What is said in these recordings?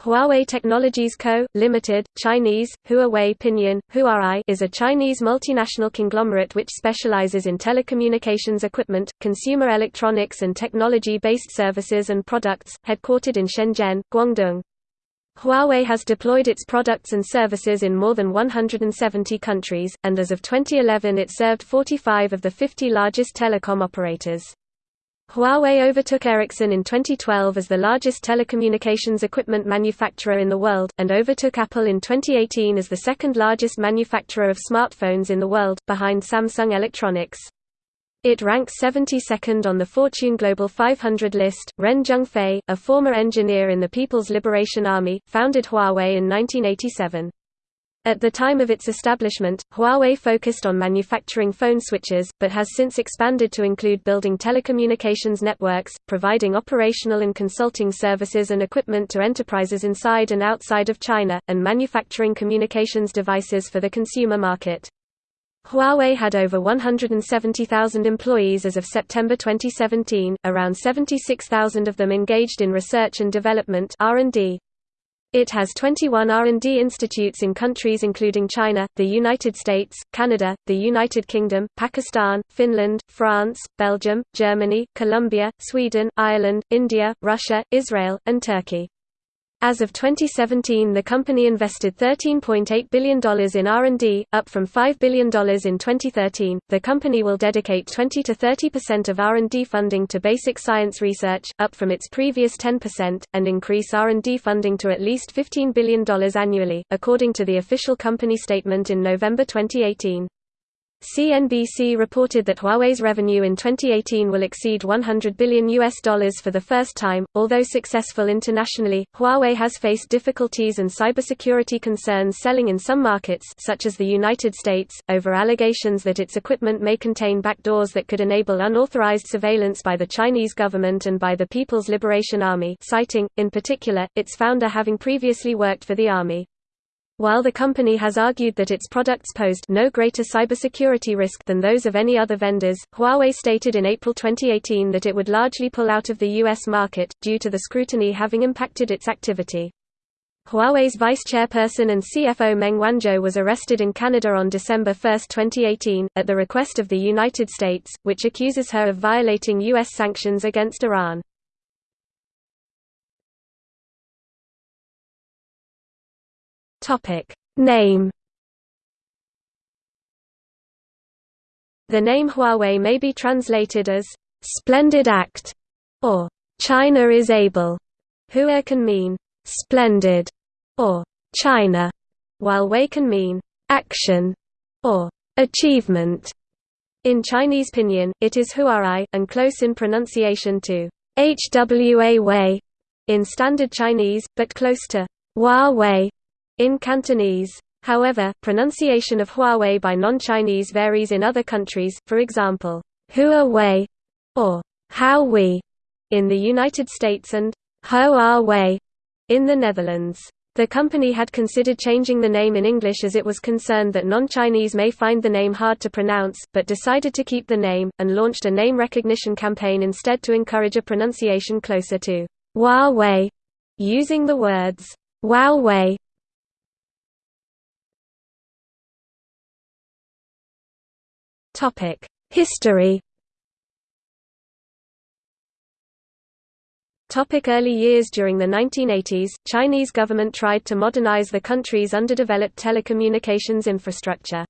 Huawei Technologies Co., Limited, Chinese, Huawei Pinyin, Huarai is a Chinese multinational conglomerate which specializes in telecommunications equipment, consumer electronics and technology-based services and products, headquartered in Shenzhen, Guangdong. Huawei has deployed its products and services in more than 170 countries, and as of 2011 it served 45 of the 50 largest telecom operators. Huawei overtook Ericsson in 2012 as the largest telecommunications equipment manufacturer in the world, and overtook Apple in 2018 as the second largest manufacturer of smartphones in the world, behind Samsung Electronics. It ranks 72nd on the Fortune Global 500 list. Ren Zhengfei, a former engineer in the People's Liberation Army, founded Huawei in 1987. At the time of its establishment, Huawei focused on manufacturing phone switches, but has since expanded to include building telecommunications networks, providing operational and consulting services and equipment to enterprises inside and outside of China, and manufacturing communications devices for the consumer market. Huawei had over 170,000 employees as of September 2017, around 76,000 of them engaged in research and development R&D. It has 21 R&D institutes in countries including China, the United States, Canada, the United Kingdom, Pakistan, Finland, France, Belgium, Germany, Colombia, Sweden, Ireland, India, Russia, Israel, and Turkey. As of 2017 the company invested $13.8 billion in R&D, up from $5 billion in 2013. The company will dedicate 20 to 30% of R&D funding to basic science research, up from its previous 10%, and increase R&D funding to at least $15 billion annually, according to the official company statement in November 2018. CNBC reported that Huawei's revenue in 2018 will exceed 100 billion US dollars for the first time. Although successful internationally, Huawei has faced difficulties and cybersecurity concerns selling in some markets such as the United States over allegations that its equipment may contain backdoors that could enable unauthorized surveillance by the Chinese government and by the People's Liberation Army, citing in particular its founder having previously worked for the army. While the company has argued that its products posed no greater cybersecurity risk than those of any other vendors, Huawei stated in April 2018 that it would largely pull out of the U.S. market, due to the scrutiny having impacted its activity. Huawei's vice chairperson and CFO Meng Wanzhou was arrested in Canada on December 1, 2018, at the request of the United States, which accuses her of violating U.S. sanctions against Iran. Topic name The name Huawei may be translated as splendid act or China is able. Hua can mean splendid or China, while Wei can mean action or achievement. In Chinese pinyin, it is Huarai, and close in pronunciation to Hwa Wei in Standard Chinese, but close to Huawei in Cantonese. However, pronunciation of Huawei by non-Chinese varies in other countries, for example, Huawei or Huawei in the United States and Huawei in the Netherlands. The company had considered changing the name in English as it was concerned that non-Chinese may find the name hard to pronounce, but decided to keep the name, and launched a name recognition campaign instead to encourage a pronunciation closer to Huawei, using the words Huawei History Topic early years During the 1980s, Chinese government tried to modernize the country's underdeveloped telecommunications infrastructure.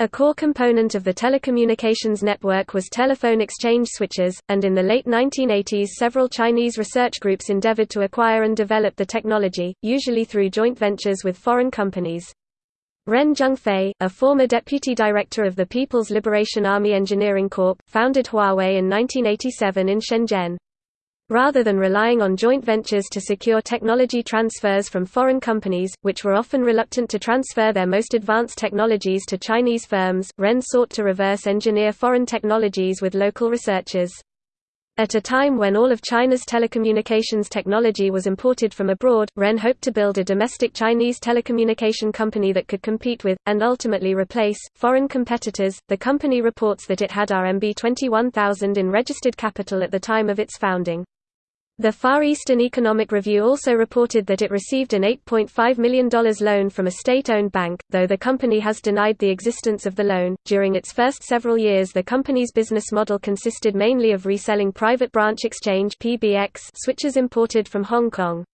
A core component of the telecommunications network was telephone exchange switches, and in the late 1980s several Chinese research groups endeavored to acquire and develop the technology, usually through joint ventures with foreign companies. Ren Zhengfei, a former deputy director of the People's Liberation Army Engineering Corp., founded Huawei in 1987 in Shenzhen. Rather than relying on joint ventures to secure technology transfers from foreign companies, which were often reluctant to transfer their most advanced technologies to Chinese firms, Ren sought to reverse engineer foreign technologies with local researchers. At a time when all of China's telecommunications technology was imported from abroad, Ren hoped to build a domestic Chinese telecommunication company that could compete with, and ultimately replace, foreign competitors. The company reports that it had RMB 21,000 in registered capital at the time of its founding. The Far Eastern Economic Review also reported that it received an $8.5 million loan from a state owned bank, though the company has denied the existence of the loan. During its first several years, the company's business model consisted mainly of reselling private branch exchange switches imported from Hong Kong.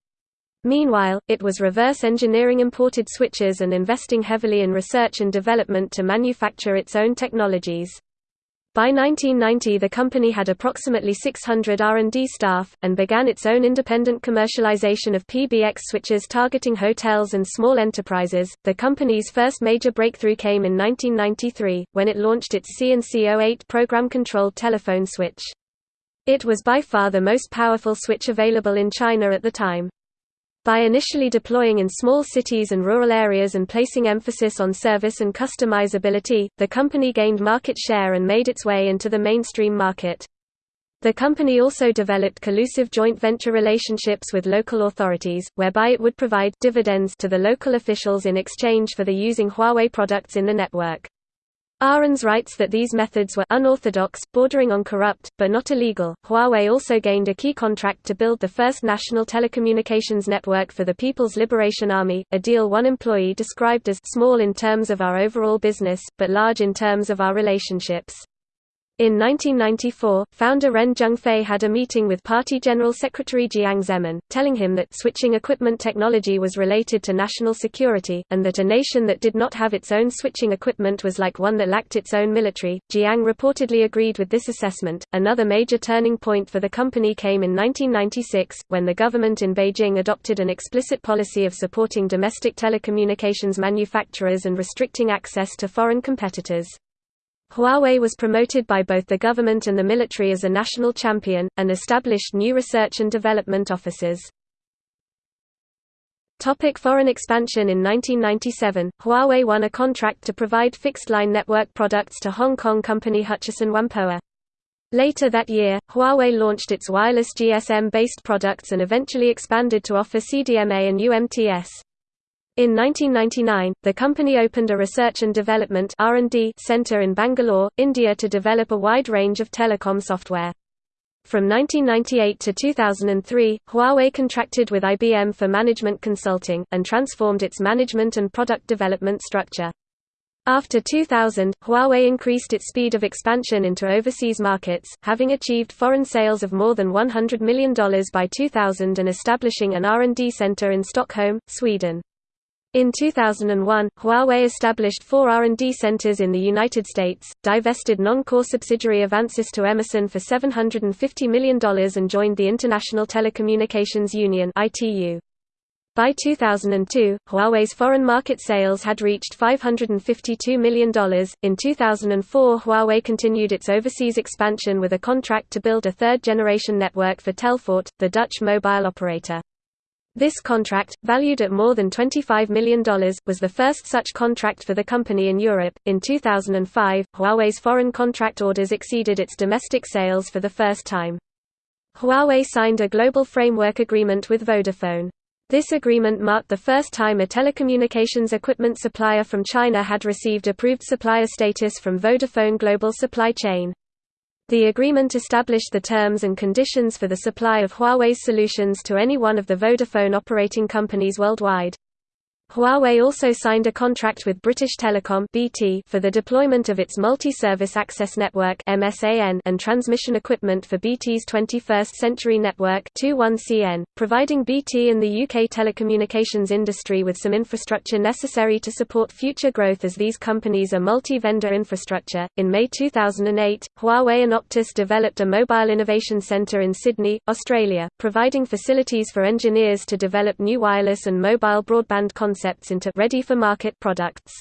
Meanwhile, it was reverse engineering imported switches and investing heavily in research and development to manufacture its own technologies. By 1990 the company had approximately 600 R&D staff, and began its own independent commercialization of PBX switches targeting hotels and small enterprises. The company's first major breakthrough came in 1993, when it launched its CNC-08 program-controlled telephone switch. It was by far the most powerful switch available in China at the time. By initially deploying in small cities and rural areas and placing emphasis on service and customizability, the company gained market share and made its way into the mainstream market. The company also developed collusive joint venture relationships with local authorities, whereby it would provide dividends to the local officials in exchange for the using Huawei products in the network. Ahrens writes that these methods were unorthodox, bordering on corrupt, but not illegal. Huawei also gained a key contract to build the first national telecommunications network for the People's Liberation Army, a deal one employee described as small in terms of our overall business, but large in terms of our relationships. In 1994, founder Ren Zhengfei had a meeting with Party General Secretary Jiang Zemin, telling him that switching equipment technology was related to national security, and that a nation that did not have its own switching equipment was like one that lacked its own military. Jiang reportedly agreed with this assessment. Another major turning point for the company came in 1996, when the government in Beijing adopted an explicit policy of supporting domestic telecommunications manufacturers and restricting access to foreign competitors. Huawei was promoted by both the government and the military as a national champion, and established new research and development offices. Topic foreign expansion In 1997, Huawei won a contract to provide fixed-line network products to Hong Kong company Hutchison Whampoa. Later that year, Huawei launched its wireless GSM-based products and eventually expanded to offer CDMA and UMTS. In 1999, the company opened a research and development R&D center in Bangalore, India to develop a wide range of telecom software. From 1998 to 2003, Huawei contracted with IBM for management consulting, and transformed its management and product development structure. After 2000, Huawei increased its speed of expansion into overseas markets, having achieved foreign sales of more than $100 million by 2000 and establishing an R&D center in Stockholm, Sweden. In 2001, Huawei established four R&D centers in the United States, divested non-core subsidiary Avansys to Emerson for $750 million and joined the International Telecommunications Union. By 2002, Huawei's foreign market sales had reached $552 million. In 2004, Huawei continued its overseas expansion with a contract to build a third generation network for Telfort, the Dutch mobile operator. This contract, valued at more than $25 million, was the first such contract for the company in Europe. In 2005, Huawei's foreign contract orders exceeded its domestic sales for the first time. Huawei signed a global framework agreement with Vodafone. This agreement marked the first time a telecommunications equipment supplier from China had received approved supplier status from Vodafone Global Supply Chain. The agreement established the terms and conditions for the supply of Huawei's solutions to any one of the Vodafone operating companies worldwide. Huawei also signed a contract with British Telecom (BT) for the deployment of its multi-service access network (MSAN) and transmission equipment for BT's 21st Century Network (21CN), providing BT and the UK telecommunications industry with some infrastructure necessary to support future growth as these companies are multi-vendor infrastructure. In May 2008, Huawei and Optus developed a mobile innovation centre in Sydney, Australia, providing facilities for engineers to develop new wireless and mobile broadband concepts concepts into ready-for-market products.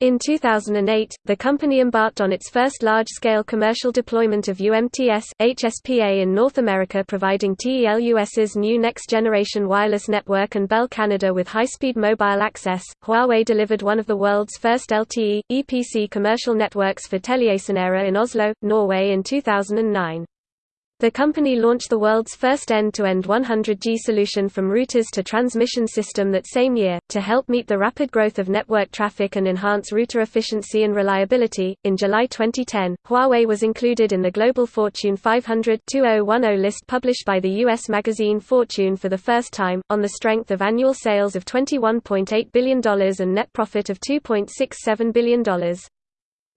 In 2008, the company embarked on its first large-scale commercial deployment of UMTS, HSPA in North America providing TELUS's new next-generation wireless network and Bell Canada with high-speed mobile access. Huawei delivered one of the world's first LTE, EPC commercial networks for TeliaSonera in Oslo, Norway in 2009. The company launched the world's first end-to-end 100G solution from routers to transmission system that same year, to help meet the rapid growth of network traffic and enhance router efficiency and reliability. In July 2010, Huawei was included in the Global Fortune 500 2010 list published by the U.S. magazine Fortune for the first time, on the strength of annual sales of $21.8 billion and net profit of $2.67 billion.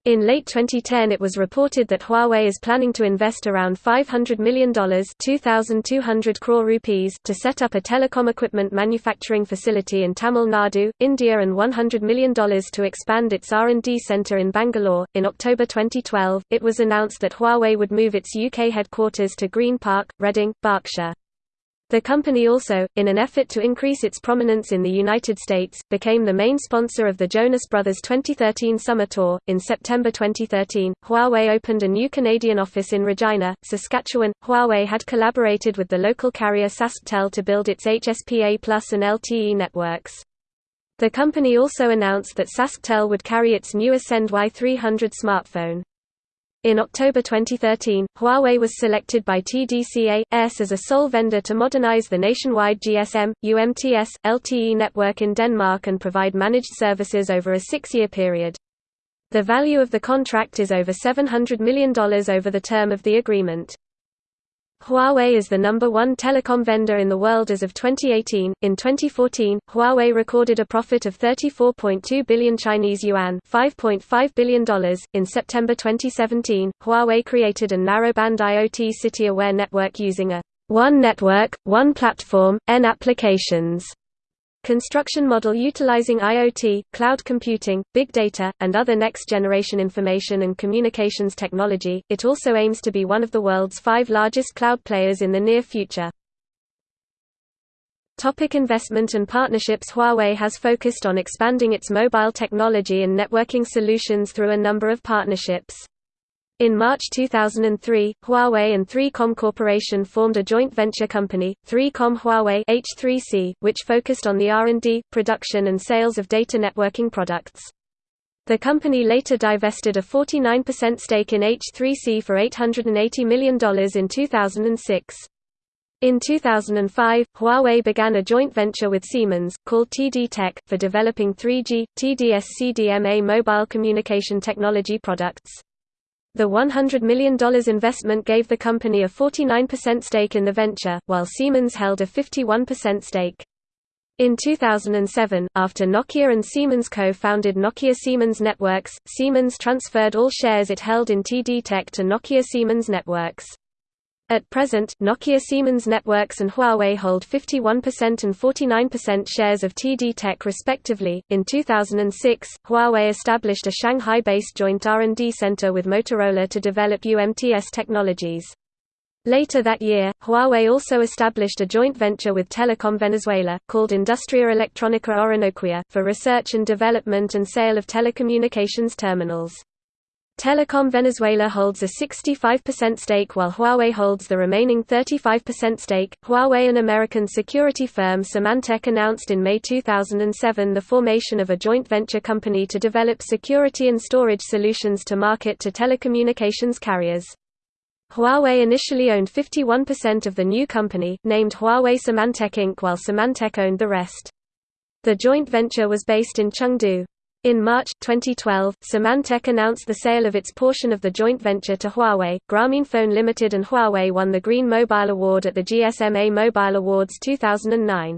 In late 2010 it was reported that Huawei is planning to invest around $500 million 2,200 crore rupees to set up a telecom equipment manufacturing facility in Tamil Nadu, India and $100 million to expand its R&D center in Bangalore. In October 2012, it was announced that Huawei would move its UK headquarters to Green Park, Reading, Berkshire. The company also, in an effort to increase its prominence in the United States, became the main sponsor of the Jonas Brothers 2013 Summer Tour. In September 2013, Huawei opened a new Canadian office in Regina, Saskatchewan. Huawei had collaborated with the local carrier SaskTel to build its HSPA Plus and LTE networks. The company also announced that SaskTel would carry its new Ascend Y300 smartphone. In October 2013, Huawei was selected by TDC A/S as a sole vendor to modernize the nationwide GSM, UMTS, LTE network in Denmark and provide managed services over a six-year period. The value of the contract is over $700 million over the term of the agreement. Huawei is the number one telecom vendor in the world as of 2018. In 2014, Huawei recorded a profit of 34.2 billion Chinese yuan, $5.5 billion. In September 2017, Huawei created a narrowband IoT city-aware network using a one network, one platform, N applications Construction model utilizing IoT, cloud computing, big data, and other next-generation information and communications technology, it also aims to be one of the world's five largest cloud players in the near future. Topic investment and partnerships Huawei has focused on expanding its mobile technology and networking solutions through a number of partnerships. In March 2003, Huawei and 3Com Corporation formed a joint venture company, 3Com Huawei H3C, which focused on the R&D, production and sales of data networking products. The company later divested a 49% stake in H3C for $880 million in 2006. In 2005, Huawei began a joint venture with Siemens, called TD Tech, for developing 3G, TD-SCDMA mobile communication technology products. The $100 million investment gave the company a 49% stake in the venture, while Siemens held a 51% stake. In 2007, after Nokia and Siemens co-founded Nokia Siemens Networks, Siemens transferred all shares it held in TD Tech to Nokia Siemens Networks. At present, Nokia Siemens Networks and Huawei hold 51% and 49% shares of TD Tech respectively. In 2006, Huawei established a Shanghai-based joint R&D center with Motorola to develop UMTS technologies. Later that year, Huawei also established a joint venture with Telecom Venezuela, called Industria Electrónica Orinoquia, for research and development and sale of telecommunications terminals. Telecom Venezuela holds a 65% stake while Huawei holds the remaining 35% stake. Huawei and American security firm Symantec announced in May 2007 the formation of a joint venture company to develop security and storage solutions to market to telecommunications carriers. Huawei initially owned 51% of the new company, named Huawei Symantec Inc., while Symantec owned the rest. The joint venture was based in Chengdu. In March 2012, Symantec announced the sale of its portion of the joint venture to Huawei. Grameenphone Limited and Huawei won the Green Mobile Award at the GSMA Mobile Awards 2009.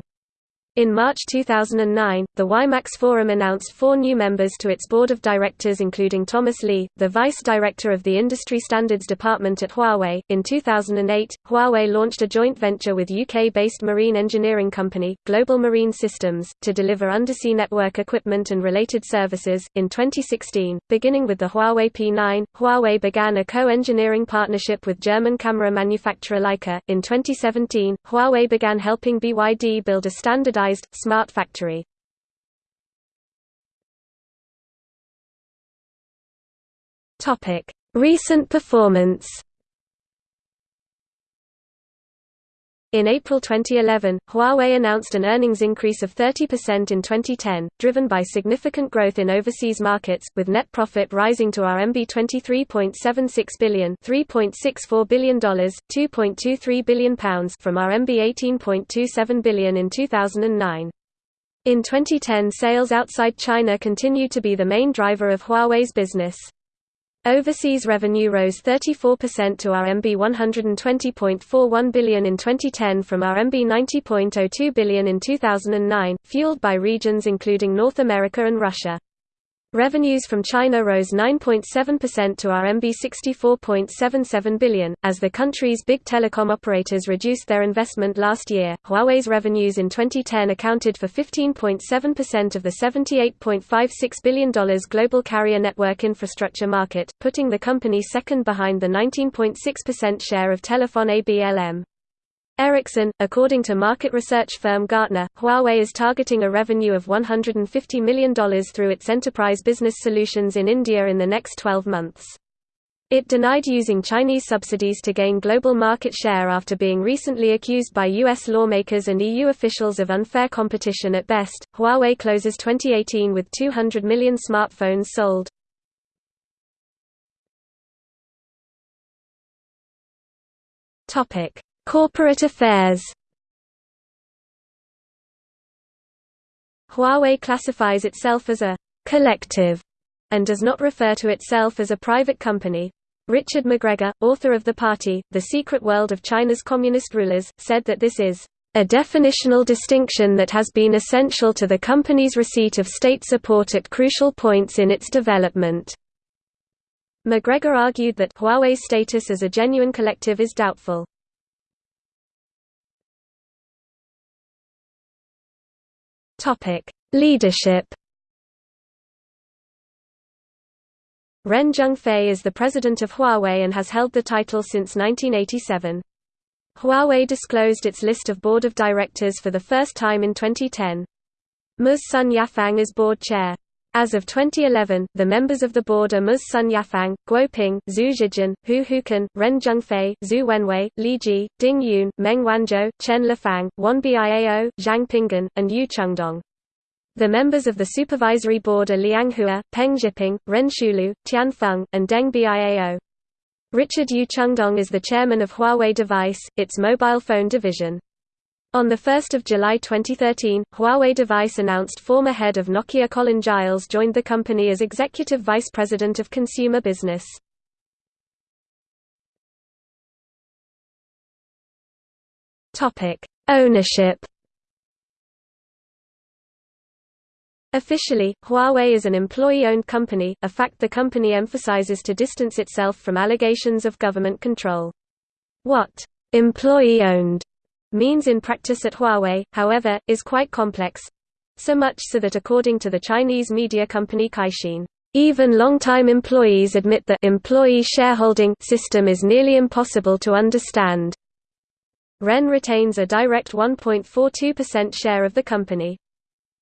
In March 2009, the WiMAX Forum announced four new members to its board of directors, including Thomas Lee, the vice director of the Industry Standards Department at Huawei. In 2008, Huawei launched a joint venture with UK based marine engineering company, Global Marine Systems, to deliver undersea network equipment and related services. In 2016, beginning with the Huawei P9, Huawei began a co engineering partnership with German camera manufacturer Leica. In 2017, Huawei began helping BYD build a standardized smart factory. Recent performance In April 2011, Huawei announced an earnings increase of 30% in 2010, driven by significant growth in overseas markets, with net profit rising to RMB 23.76 billion $3.64 billion, £2.23 billion from RMB 18.27 billion in 2009. In 2010 sales outside China continued to be the main driver of Huawei's business. Overseas revenue rose 34% to RMB 120.41 billion in 2010 from RMB 90.02 billion in 2009, fueled by regions including North America and Russia. Revenues from China rose 9.7% to RMB 64.77 billion, as the country's big telecom operators reduced their investment last year. Huawei's revenues in 2010 accounted for 15.7% of the $78.56 billion global carrier network infrastructure market, putting the company second behind the 19.6% share of Telefon ABLM. Ericsson, according to market research firm Gartner, Huawei is targeting a revenue of $150 million through its enterprise business solutions in India in the next 12 months. It denied using Chinese subsidies to gain global market share after being recently accused by U.S. lawmakers and EU officials of unfair competition at best. Huawei closes 2018 with 200 million smartphones sold. Topic: Corporate affairs Huawei classifies itself as a «collective» and does not refer to itself as a private company. Richard McGregor, author of The Party, The Secret World of China's Communist Rulers, said that this is a definitional distinction that has been essential to the company's receipt of state support at crucial points in its development. McGregor argued that Huawei's status as a genuine collective is doubtful. Topic: Leadership. Ren Zhengfei is the president of Huawei and has held the title since 1987. Huawei disclosed its list of board of directors for the first time in 2010. Ms. Sun Yafang is board chair. As of 2011, the members of the board are Ms. Sun Yafang, Guo Ping, Xu Zhijun, Hu Houkun, Ren Zhengfei, Xu Wenwei, Li Jie, Ding Yun, Meng Wanzhou, Chen Lifang, Wan Biao, Zhang Pinggan, and Yu Chengdong. The members of the supervisory board are Liang Hua, Peng Zhiping, Ren Shulu, Tian Feng, and Deng Biao. Richard Yu Chengdong is the chairman of Huawei Device, its mobile phone division. On 1 July 2013, Huawei Device announced former head of Nokia Colin Giles joined the company as Executive Vice President of Consumer Business. Ownership Officially, Huawei is an employee-owned company, a fact the company emphasizes to distance itself from allegations of government control. What employee-owned means in practice at Huawei, however, is quite complex. So much so that according to the Chinese media company Caixin, even long-time employees admit the employee shareholding system is nearly impossible to understand. REN retains a direct 1.42% share of the company.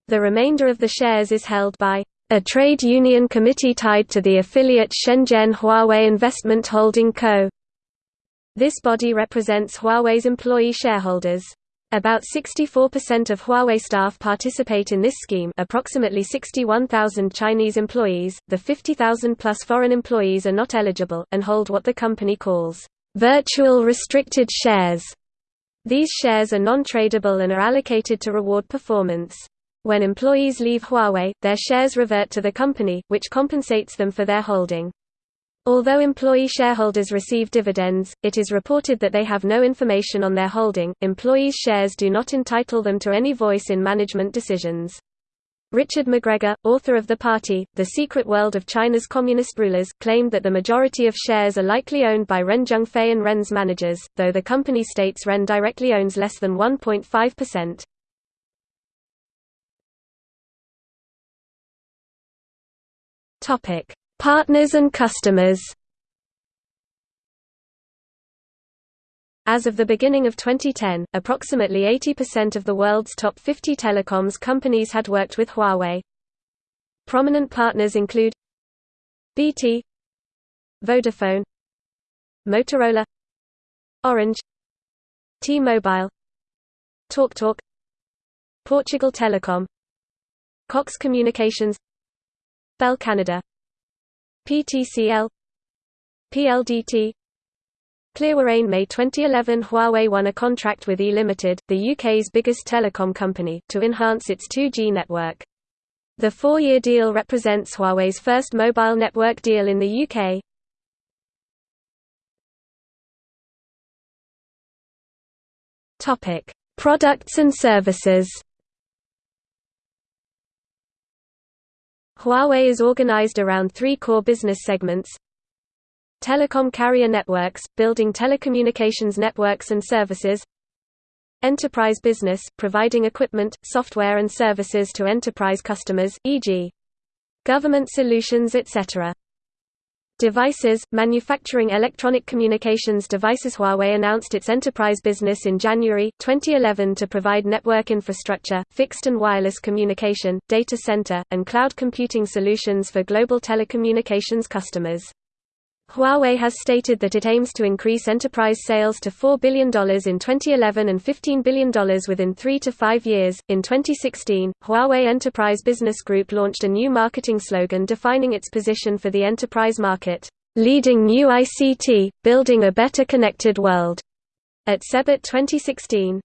The remainder of the shares is held by a trade union committee tied to the affiliate Shenzhen Huawei Investment Holding Co. This body represents Huawei's employee shareholders. About 64% of Huawei staff participate in this scheme approximately 61,000 Chinese employees, the 50,000 plus foreign employees are not eligible, and hold what the company calls, "...virtual restricted shares". These shares are non-tradable and are allocated to reward performance. When employees leave Huawei, their shares revert to the company, which compensates them for their holding. Although employee shareholders receive dividends, it is reported that they have no information on their holding. Employees' shares do not entitle them to any voice in management decisions. Richard McGregor, author of The Party, The Secret World of China's Communist Rulers, claimed that the majority of shares are likely owned by Ren Zhengfei and Ren's managers, though the company states Ren directly owns less than 1.5%. Topic: Partners and customers As of the beginning of 2010, approximately 80% of the world's top 50 telecoms companies had worked with Huawei. Prominent partners include BT Vodafone Motorola Orange T-Mobile TalkTalk Portugal Telecom Cox Communications Bell Canada PTCL PLDT Clearwire May 2011 Huawei won a contract with E Limited, the UK's biggest telecom company, to enhance its 2G network. The four-year deal represents Huawei's first mobile network deal in the UK. Products and services. Huawei is organized around three core business segments. Telecom carrier networks, building telecommunications networks and services. Enterprise business, providing equipment, software and services to enterprise customers, e.g. government solutions etc. Devices, manufacturing electronic communications devices Huawei announced its enterprise business in January, 2011 to provide network infrastructure, fixed and wireless communication, data center, and cloud computing solutions for global telecommunications customers. Huawei has stated that it aims to increase enterprise sales to $4 billion in 2011 and $15 billion within three to five years. In 2016, Huawei Enterprise Business Group launched a new marketing slogan defining its position for the enterprise market Leading New ICT, Building a Better Connected World, at CeBIT 2016.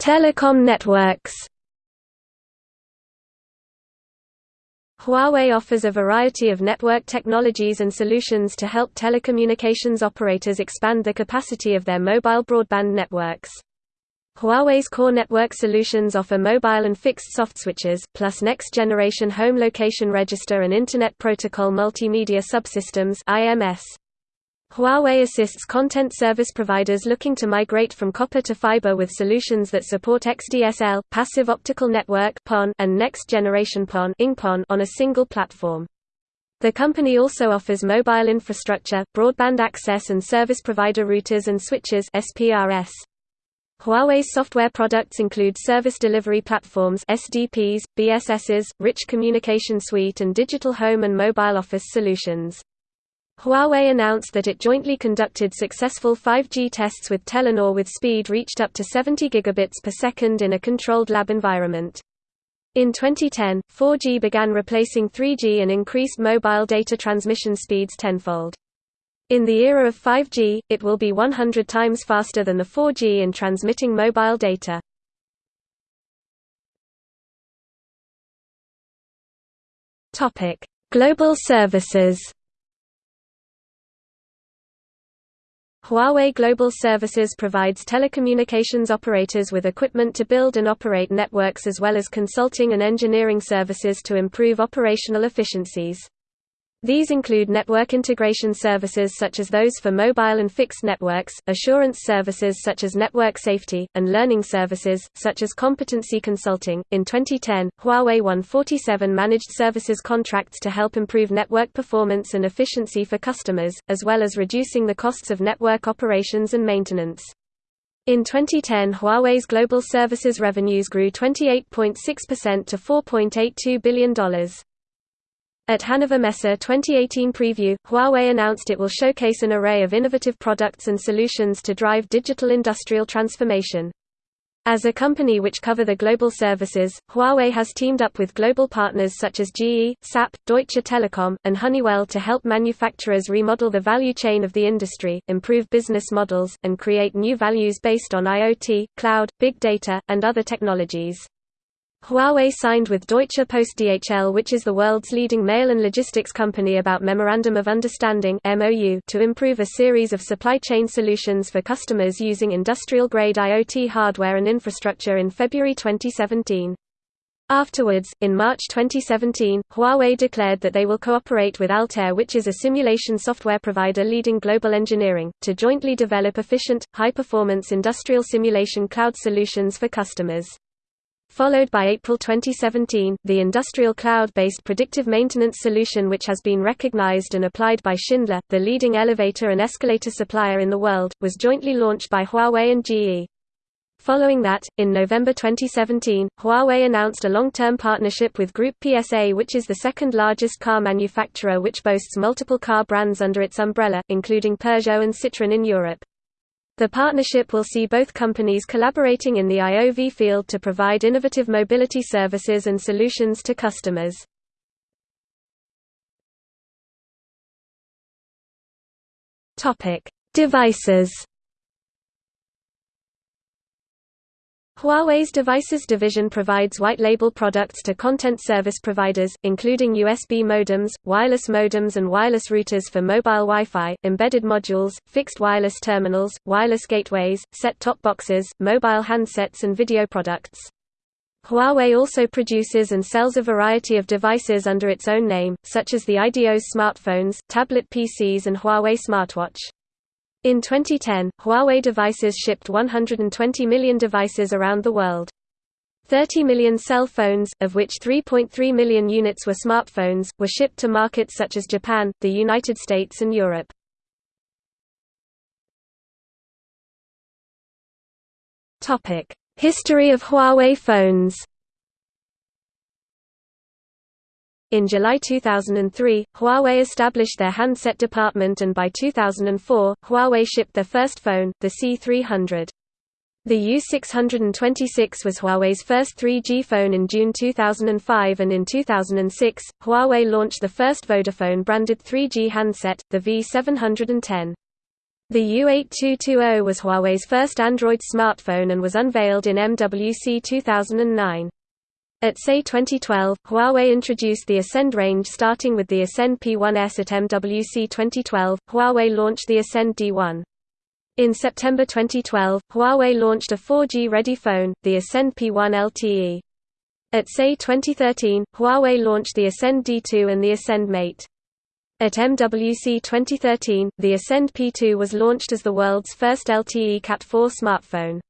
Telecom networks Huawei offers a variety of network technologies and solutions to help telecommunications operators expand the capacity of their mobile broadband networks. Huawei's core network solutions offer mobile and fixed soft switches, plus next-generation home location register and Internet Protocol multimedia subsystems (IMS). Huawei assists content service providers looking to migrate from copper to fiber with solutions that support XDSL, passive optical network and next-generation PON on a single platform. The company also offers mobile infrastructure, broadband access and service provider routers and switches (SPRS). Huawei's software products include service delivery platforms (SDPs), BSSs, rich communication suite and digital home and mobile office solutions. Huawei announced that it jointly conducted successful 5G tests with Telenor with speed reached up to 70 gigabits per second in a controlled lab environment. In 2010, 4G began replacing 3G and increased mobile data transmission speeds tenfold. In the era of 5G, it will be 100 times faster than the 4G in transmitting mobile data. Global services Huawei Global Services provides telecommunications operators with equipment to build and operate networks as well as consulting and engineering services to improve operational efficiencies. These include network integration services such as those for mobile and fixed networks, assurance services such as network safety, and learning services, such as competency consulting. In 2010, Huawei won 47 managed services contracts to help improve network performance and efficiency for customers, as well as reducing the costs of network operations and maintenance. In 2010 Huawei's global services revenues grew 28.6% to $4.82 billion. At Hannover Messe 2018 preview, Huawei announced it will showcase an array of innovative products and solutions to drive digital industrial transformation. As a company which cover the global services, Huawei has teamed up with global partners such as GE, SAP, Deutsche Telekom, and Honeywell to help manufacturers remodel the value chain of the industry, improve business models, and create new values based on IoT, cloud, big data, and other technologies. Huawei signed with Deutsche Post DHL which is the world's leading mail and logistics company about Memorandum of Understanding to improve a series of supply chain solutions for customers using industrial-grade IoT hardware and infrastructure in February 2017. Afterwards, in March 2017, Huawei declared that they will cooperate with Altair which is a simulation software provider leading global engineering, to jointly develop efficient, high-performance industrial simulation cloud solutions for customers. Followed by April 2017, the industrial cloud-based predictive maintenance solution which has been recognized and applied by Schindler, the leading elevator and escalator supplier in the world, was jointly launched by Huawei and GE. Following that, in November 2017, Huawei announced a long-term partnership with Group PSA which is the second largest car manufacturer which boasts multiple car brands under its umbrella, including Peugeot and Citroën in Europe. The partnership will see both companies collaborating in the IOV field to provide innovative mobility services and solutions to customers. Devices Huawei's Devices division provides white-label products to content service providers, including USB modems, wireless modems and wireless routers for mobile Wi-Fi, embedded modules, fixed wireless terminals, wireless gateways, set-top boxes, mobile handsets and video products. Huawei also produces and sells a variety of devices under its own name, such as the iDeos smartphones, tablet PCs and Huawei smartwatch. In 2010, Huawei devices shipped 120 million devices around the world. 30 million cell phones, of which 3.3 million units were smartphones, were shipped to markets such as Japan, the United States and Europe. History of Huawei phones In July 2003, Huawei established their handset department and by 2004, Huawei shipped their first phone, the C300. The U626 was Huawei's first 3G phone in June 2005 and in 2006, Huawei launched the first Vodafone-branded 3G handset, the V710. The U8220 was Huawei's first Android smartphone and was unveiled in MWC 2009. At CES 2012, Huawei introduced the Ascend range starting with the Ascend P1S at MWC 2012, Huawei launched the Ascend D1. In September 2012, Huawei launched a 4G-ready phone, the Ascend P1 LTE. At CES 2013, Huawei launched the Ascend D2 and the Ascend Mate. At MWC 2013, the Ascend P2 was launched as the world's first LTE Cat4 smartphone.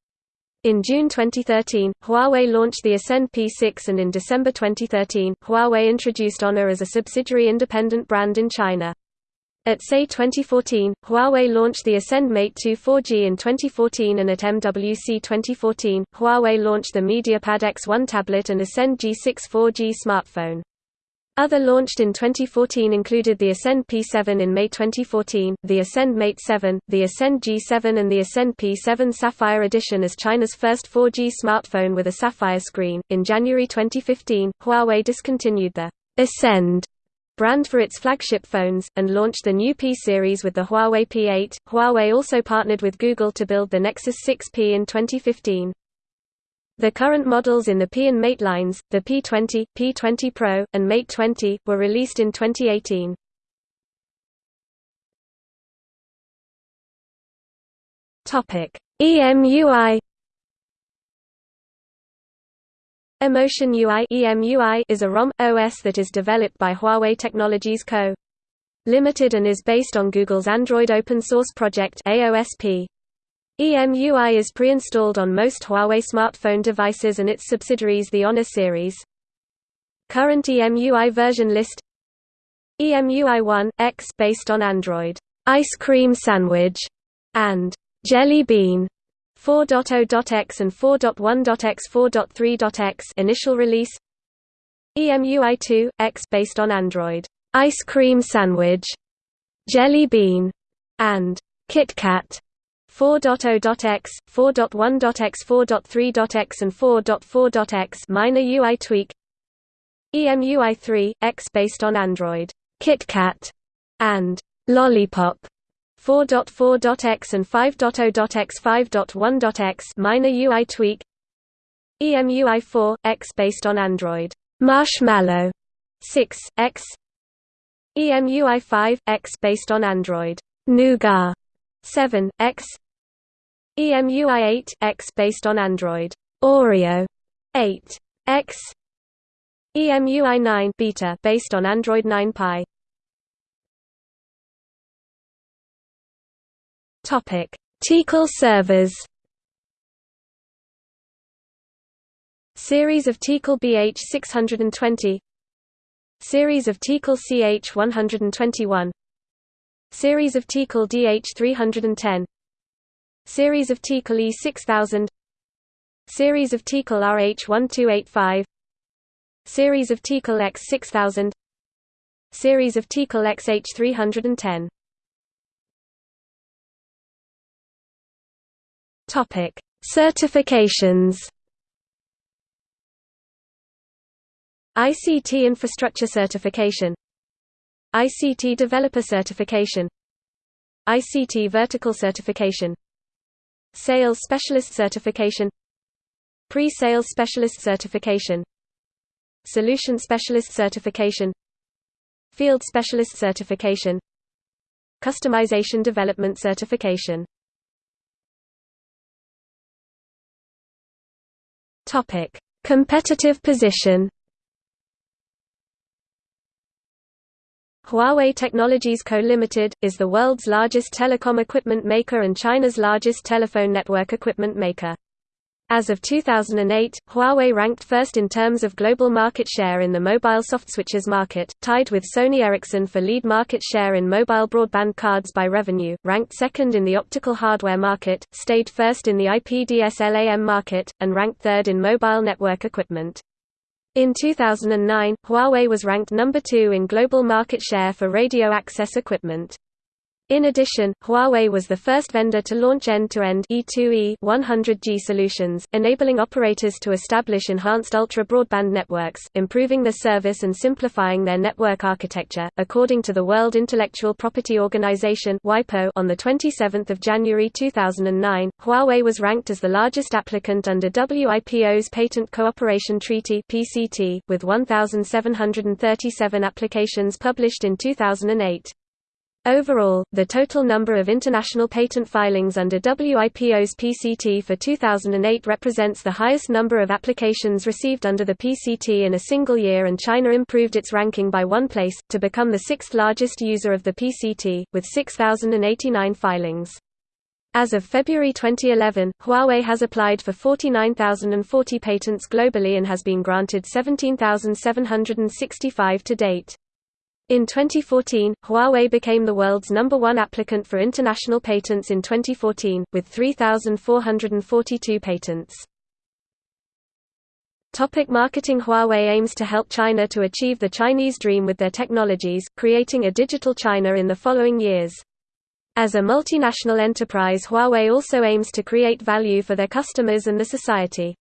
In June 2013, Huawei launched the Ascend P6 and in December 2013, Huawei introduced Honor as a subsidiary independent brand in China. At CES 2014, Huawei launched the Ascend Mate 2 4G in 2014 and at MWC 2014, Huawei launched the MediaPad X1 tablet and Ascend G6 4G smartphone. Other launched in 2014 included the Ascend P7 in May 2014, the Ascend Mate 7, the Ascend G7 and the Ascend P7 Sapphire Edition as China's first 4G smartphone with a sapphire screen. In January 2015, Huawei discontinued the Ascend brand for its flagship phones, and launched the new P series with the Huawei P8. Huawei also partnered with Google to build the Nexus 6P in 2015. The current models in the P and Mate lines, the P20, P20 Pro, and Mate 20, were released in 2018. EMUI Emotion UI EMUI is a ROM OS that is developed by Huawei Technologies Co. Limited and is based on Google's Android open source project AOSP. EMUI is pre-installed on most Huawei smartphone devices and its subsidiaries the Honor series. Current EMUI version list. EMUI 1 X based on Android. Ice Cream Sandwich. And Jelly Bean. 4.0.x and 4.1.x 4.3.x initial release. EMUI 2 X based on Android. Ice Cream Sandwich. Jelly Bean. And KitKat 4.0.x, 4.1.x 4.3.x and 4.4.x minor UI tweak EMUI 3, X based on Android, KitKat, and Lollipop 4.4.x and 5.0.x 5.1.x minor UI tweak EMUI 4, X based on Android, Marshmallow 6, X EMUI 5, X based on Android, Nougat 7, X EMUI 8 X based on Android. Oreo 8 X. EMUI 9 beta based on Android 9 Pie Topic. Tecal servers. Series of Tecal BH620 Series of Tecal CH121 Series of Tecal DH310 Series of Tecal E6000 Series of Tecal RH1285 Series of Tecal X6000 Series of Tecal XH310 Topic: Certifications. ICT Infrastructure Certification. ICT Developer Certification. ICT Vertical Certification Sales Specialist Certification Pre-Sales Specialist Certification Solution Specialist Certification Field Specialist Certification Customization Development Certification Competitive position. Huawei Technologies Co. Limited, is the world's largest telecom equipment maker and China's largest telephone network equipment maker. As of 2008, Huawei ranked first in terms of global market share in the mobile softswitches market, tied with Sony Ericsson for lead market share in mobile broadband cards by revenue, ranked second in the optical hardware market, stayed first in the IP-DSLAM market, and ranked third in mobile network equipment. In 2009, Huawei was ranked number two in global market share for radio access equipment. In addition, Huawei was the first vendor to launch end-to-end E2E 100G solutions, enabling operators to establish enhanced ultra-broadband networks, improving their service and simplifying their network architecture. According to the World Intellectual Property Organization (WIPO), on the 27th of January 2009, Huawei was ranked as the largest applicant under WIPO's Patent Cooperation Treaty (PCT), with 1,737 applications published in 2008. Overall, the total number of international patent filings under WIPO's PCT for 2008 represents the highest number of applications received under the PCT in a single year and China improved its ranking by one place, to become the sixth largest user of the PCT, with 6,089 filings. As of February 2011, Huawei has applied for 49,040 patents globally and has been granted 17,765 to date. In 2014, Huawei became the world's number one applicant for international patents in 2014, with 3,442 patents. Topic marketing Huawei aims to help China to achieve the Chinese dream with their technologies, creating a digital China in the following years. As a multinational enterprise Huawei also aims to create value for their customers and the society.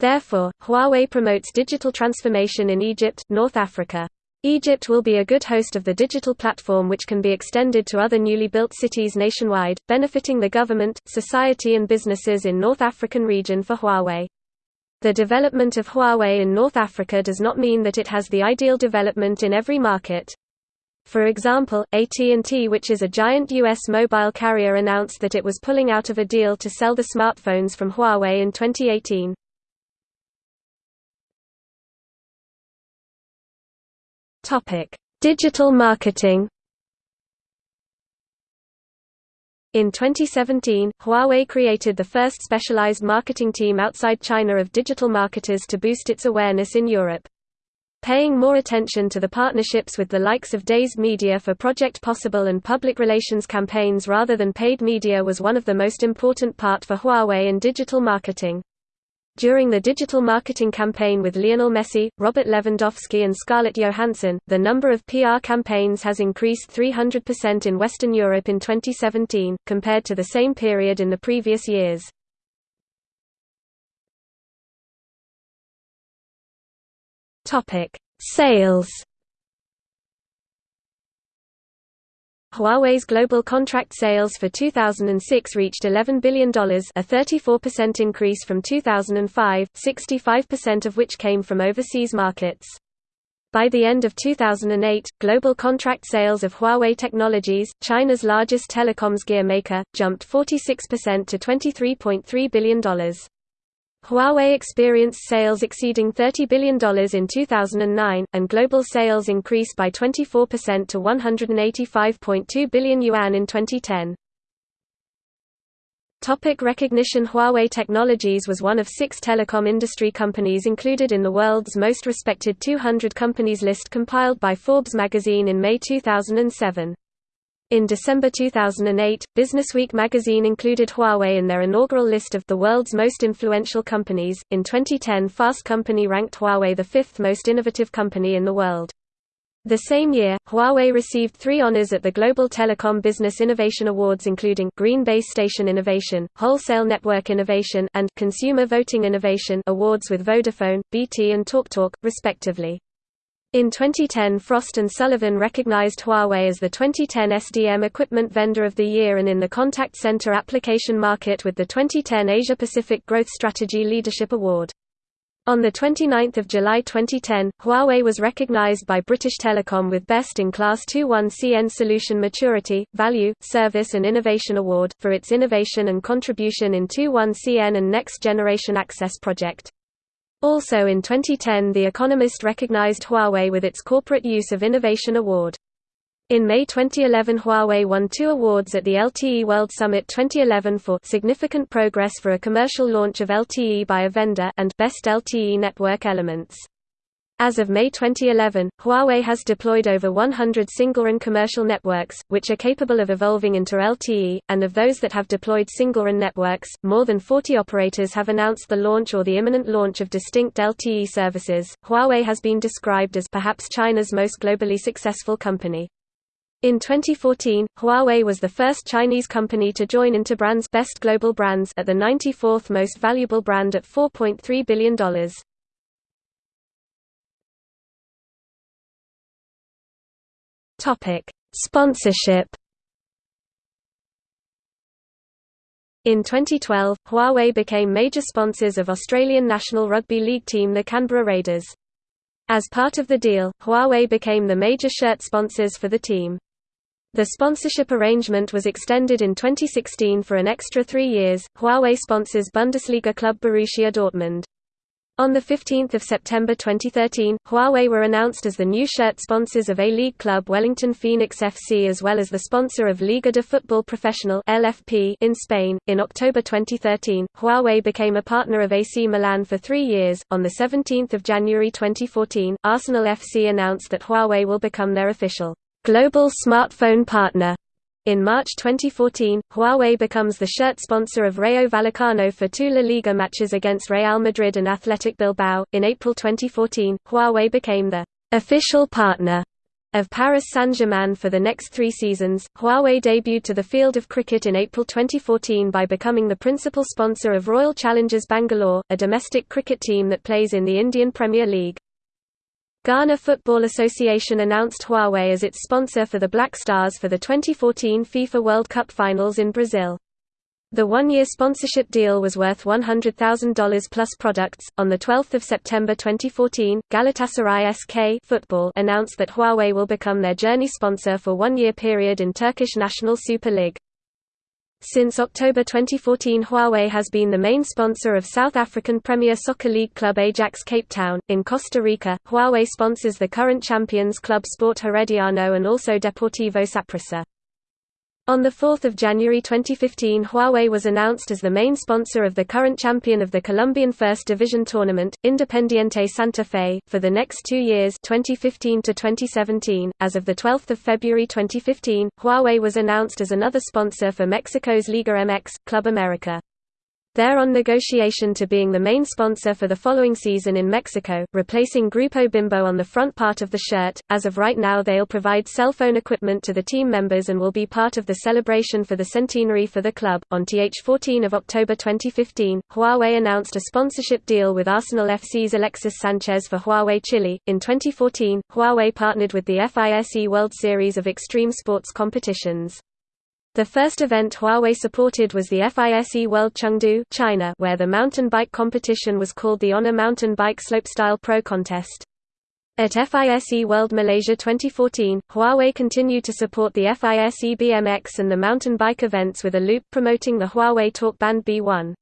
Therefore, Huawei promotes digital transformation in Egypt, North Africa. Egypt will be a good host of the digital platform which can be extended to other newly built cities nationwide, benefiting the government, society and businesses in North African region for Huawei. The development of Huawei in North Africa does not mean that it has the ideal development in every market. For example, AT&T which is a giant U.S. mobile carrier announced that it was pulling out of a deal to sell the smartphones from Huawei in 2018. Topic: Digital marketing. In 2017, Huawei created the first specialized marketing team outside China of digital marketers to boost its awareness in Europe. Paying more attention to the partnerships with the likes of Dazed Media for Project Possible and public relations campaigns rather than paid media was one of the most important part for Huawei in digital marketing. During the digital marketing campaign with Lionel Messi, Robert Lewandowski and Scarlett Johansson, the number of PR campaigns has increased 300% in Western Europe in 2017, compared to the same period in the previous years. Sales Huawei's global contract sales for 2006 reached $11 billion a 34% increase from 2005, 65% of which came from overseas markets. By the end of 2008, global contract sales of Huawei Technologies, China's largest telecoms gear maker, jumped 46% to $23.3 billion. Huawei experienced sales exceeding $30 billion in 2009, and global sales increased by 24% to 185.2 billion yuan in 2010. Topic recognition Huawei Technologies was one of six telecom industry companies included in the world's most respected 200 companies list compiled by Forbes magazine in May 2007. In December 2008, Businessweek magazine included Huawei in their inaugural list of the world's most influential companies. In 2010, Fast Company ranked Huawei the fifth most innovative company in the world. The same year, Huawei received three honors at the Global Telecom Business Innovation Awards including Green Base Station Innovation, Wholesale Network Innovation, and Consumer Voting Innovation awards with Vodafone, BT and TalkTalk, respectively. In 2010 Frost & Sullivan recognized Huawei as the 2010 SDM Equipment Vendor of the Year and in the contact center application market with the 2010 Asia Pacific Growth Strategy Leadership Award. On 29 July 2010, Huawei was recognized by British Telecom with Best in Class 21CN Solution Maturity, Value, Service and Innovation Award, for its innovation and contribution in 21CN and Next Generation Access project. Also in 2010 The Economist recognized Huawei with its Corporate Use of Innovation Award. In May 2011 Huawei won two awards at the LTE World Summit 2011 for Significant Progress for a Commercial Launch of LTE by a Vendor and Best LTE Network Elements. As of May 2011, Huawei has deployed over 100 single-RAN commercial networks, which are capable of evolving into LTE, and of those that have deployed single-RAN networks, more than 40 operators have announced the launch or the imminent launch of distinct LTE services. Huawei has been described as perhaps China's most globally successful company. In 2014, Huawei was the first Chinese company to join Interbrand's Best Global Brands at the 94th most valuable brand at $4.3 billion. Topic: Sponsorship. In 2012, Huawei became major sponsors of Australian National Rugby League team the Canberra Raiders. As part of the deal, Huawei became the major shirt sponsors for the team. The sponsorship arrangement was extended in 2016 for an extra three years. Huawei sponsors Bundesliga club Borussia Dortmund. On 15 September 2013, Huawei were announced as the new shirt sponsors of A-League club Wellington Phoenix FC as well as the sponsor of Liga de Football Profesional (LFP) in Spain. In October 2013, Huawei became a partner of AC Milan for 3 years. On the 17th of January 2014, Arsenal FC announced that Huawei will become their official global smartphone partner. In March 2014, Huawei becomes the shirt sponsor of Rayo Vallecano for two La Liga matches against Real Madrid and Athletic Bilbao. In April 2014, Huawei became the official partner of Paris Saint-Germain for the next three seasons. Huawei debuted to the field of cricket in April 2014 by becoming the principal sponsor of Royal Challengers Bangalore, a domestic cricket team that plays in the Indian Premier League. Ghana Football Association announced Huawei as its sponsor for the Black Stars for the 2014 FIFA World Cup Finals in Brazil. The one-year sponsorship deal was worth $100,000 plus products. On the 12th of September 2014, Galatasaray SK Football announced that Huawei will become their journey sponsor for one-year period in Turkish National Super League. Since October 2014 Huawei has been the main sponsor of South African Premier Soccer League club Ajax Cape Town. In Costa Rica, Huawei sponsors the current champions club Sport Herediano and also Deportivo Saprissa. On 4 January 2015 Huawei was announced as the main sponsor of the current champion of the Colombian First Division tournament, Independiente Santa Fe, for the next two years 2015 to 2017. .As of 12 February 2015, Huawei was announced as another sponsor for Mexico's Liga MX, Club America. They're on negotiation to being the main sponsor for the following season in Mexico, replacing Grupo Bimbo on the front part of the shirt. As of right now, they'll provide cell phone equipment to the team members and will be part of the celebration for the centenary for the club. On TH 14 of October 2015, Huawei announced a sponsorship deal with Arsenal FC's Alexis Sanchez for Huawei Chile. In 2014, Huawei partnered with the FISE World Series of Extreme Sports competitions. The first event Huawei supported was the FISE World Chengdu China, where the mountain bike competition was called the Honor Mountain Bike Slopestyle Pro Contest. At FISE World Malaysia 2014, Huawei continued to support the FISE BMX and the mountain bike events with a loop promoting the Huawei Talkband B1.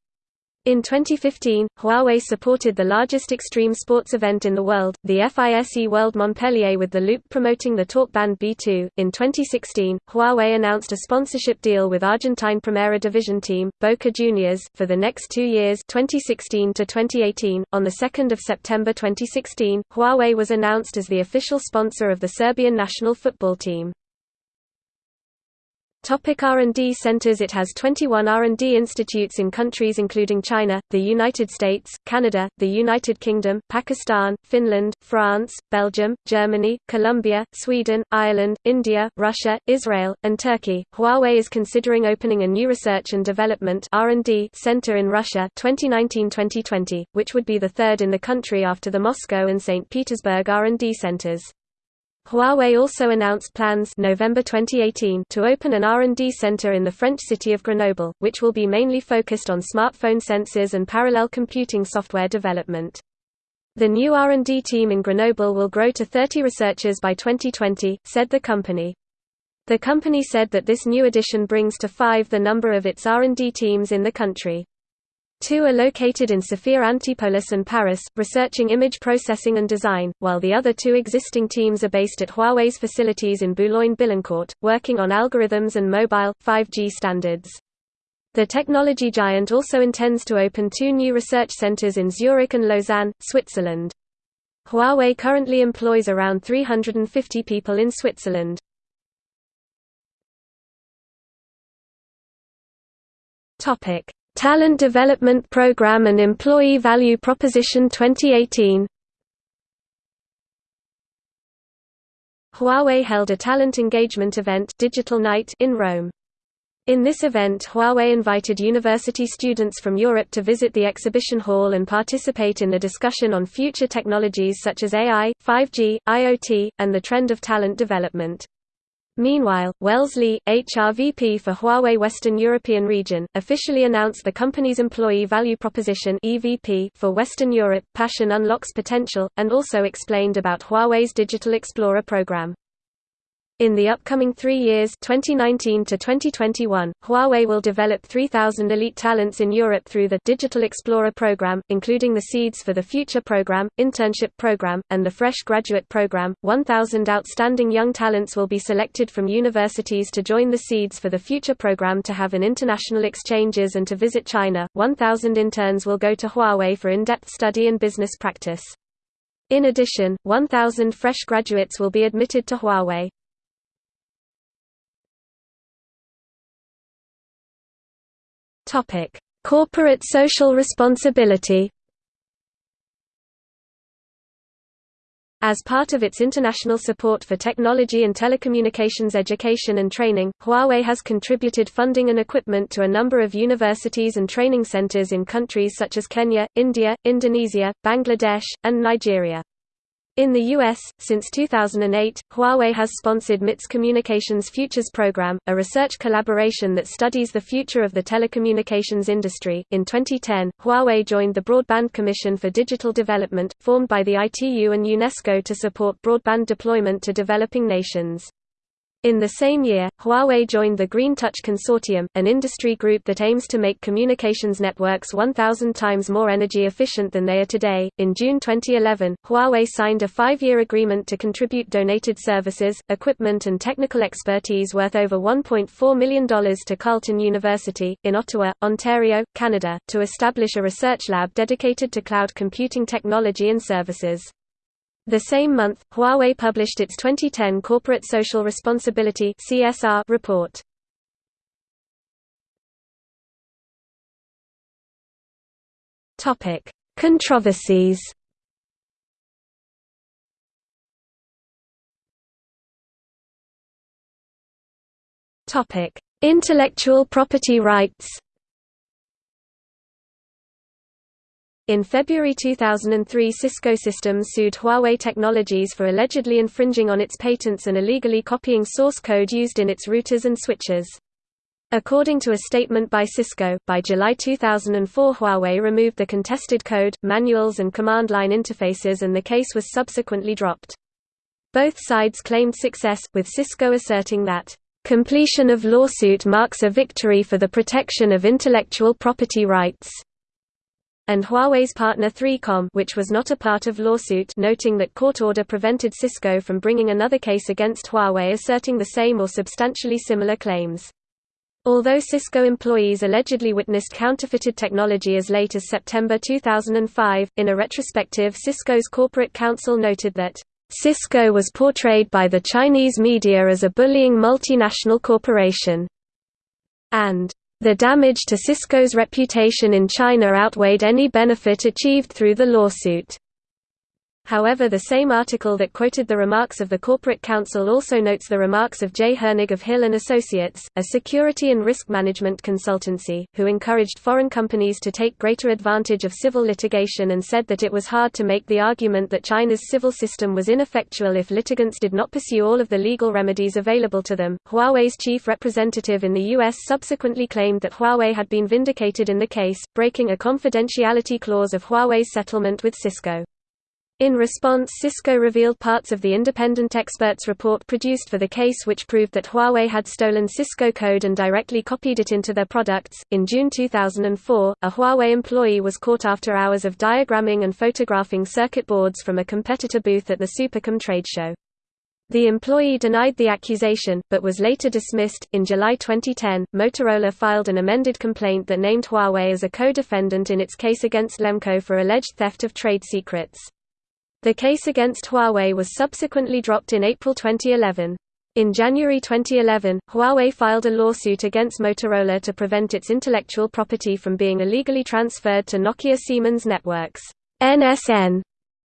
In 2015, Huawei supported the largest extreme sports event in the world, the FISE World Montpellier with the loop promoting the TalkBand B2. In 2016, Huawei announced a sponsorship deal with Argentine Primera Division team, Boca Juniors, for the next two years 2016 to 2018. On 2 September 2016, Huawei was announced as the official sponsor of the Serbian national football team. Topic R&D centers It has 21 R&D institutes in countries including China, the United States, Canada, the United Kingdom, Pakistan, Finland, France, Belgium, Germany, Colombia, Sweden, Ireland, India, Russia, Israel, and Turkey. Huawei is considering opening a new research and development R&D center in Russia 2019-2020, which would be the third in the country after the Moscow and St. Petersburg R&D centers. Huawei also announced plans November 2018 to open an R&D center in the French city of Grenoble, which will be mainly focused on smartphone sensors and parallel computing software development. The new R&D team in Grenoble will grow to 30 researchers by 2020, said the company. The company said that this new addition brings to five the number of its R&D teams in the country. Two are located in Sophia Antipolis and Paris, researching image processing and design, while the other two existing teams are based at Huawei's facilities in Boulogne-Billancourt, working on algorithms and mobile, 5G standards. The technology giant also intends to open two new research centers in Zurich and Lausanne, Switzerland. Huawei currently employs around 350 people in Switzerland. Topic: Talent Development Program and Employee Value Proposition 2018 Huawei held a talent engagement event Digital Night in Rome. In this event Huawei invited university students from Europe to visit the exhibition hall and participate in the discussion on future technologies such as AI, 5G, IoT, and the trend of talent development. Meanwhile, Wellesley, HRVP for Huawei Western European region, officially announced the company's Employee Value Proposition (EVP) for Western Europe, Passion Unlocks Potential, and also explained about Huawei's Digital Explorer program. In the upcoming three years 2019 to 2021, Huawei will develop 3,000 elite talents in Europe through the Digital Explorer program, including the Seeds for the Future program, Internship program, and the Fresh Graduate program. 1,000 outstanding young talents will be selected from universities to join the Seeds for the Future program to have an international exchanges and to visit China. 1,000 interns will go to Huawei for in-depth study and business practice. In addition, 1,000 fresh graduates will be admitted to Huawei. Topic: Corporate social responsibility. As part of its international support for technology and telecommunications education and training, Huawei has contributed funding and equipment to a number of universities and training centers in countries such as Kenya, India, Indonesia, Bangladesh, and Nigeria. In the U.S., since 2008, Huawei has sponsored MIT's Communications Futures Program, a research collaboration that studies the future of the telecommunications industry. In 2010, Huawei joined the Broadband Commission for Digital Development, formed by the ITU and UNESCO to support broadband deployment to developing nations. In the same year, Huawei joined the Green Touch Consortium, an industry group that aims to make communications networks 1,000 times more energy efficient than they are today. In June 2011, Huawei signed a five year agreement to contribute donated services, equipment, and technical expertise worth over $1.4 million to Carleton University, in Ottawa, Ontario, Canada, to establish a research lab dedicated to cloud computing technology and services. The same month, Huawei published its 2010 Corporate Social Responsibility (CSR) report. Topic: Controversies. Topic: Intellectual property rights. In February 2003 Cisco Systems sued Huawei Technologies for allegedly infringing on its patents and illegally copying source code used in its routers and switches. According to a statement by Cisco, by July 2004 Huawei removed the contested code, manuals and command line interfaces and the case was subsequently dropped. Both sides claimed success, with Cisco asserting that, "...completion of lawsuit marks a victory for the protection of intellectual property rights." And Huawei's partner 3Com which was not a part of lawsuit noting that court order prevented Cisco from bringing another case against Huawei asserting the same or substantially similar claims. Although Cisco employees allegedly witnessed counterfeited technology as late as September 2005, in a retrospective Cisco's corporate counsel noted that, "...Cisco was portrayed by the Chinese media as a bullying multinational corporation." and the damage to Cisco's reputation in China outweighed any benefit achieved through the lawsuit. However the same article that quoted the remarks of the Corporate Counsel also notes the remarks of Jay Hernig of Hill & Associates, a security and risk management consultancy, who encouraged foreign companies to take greater advantage of civil litigation and said that it was hard to make the argument that China's civil system was ineffectual if litigants did not pursue all of the legal remedies available to them. Huawei's chief representative in the U.S. subsequently claimed that Huawei had been vindicated in the case, breaking a confidentiality clause of Huawei's settlement with Cisco. In response Cisco revealed parts of the independent experts report produced for the case which proved that Huawei had stolen Cisco code and directly copied it into their products. In June 2004, a Huawei employee was caught after hours of diagramming and photographing circuit boards from a competitor booth at the SuperComm trade show. The employee denied the accusation, but was later dismissed. In July 2010, Motorola filed an amended complaint that named Huawei as a co-defendant in its case against Lemko for alleged theft of trade secrets. The case against Huawei was subsequently dropped in April 2011. In January 2011, Huawei filed a lawsuit against Motorola to prevent its intellectual property from being illegally transferred to Nokia Siemens Networks (NSN)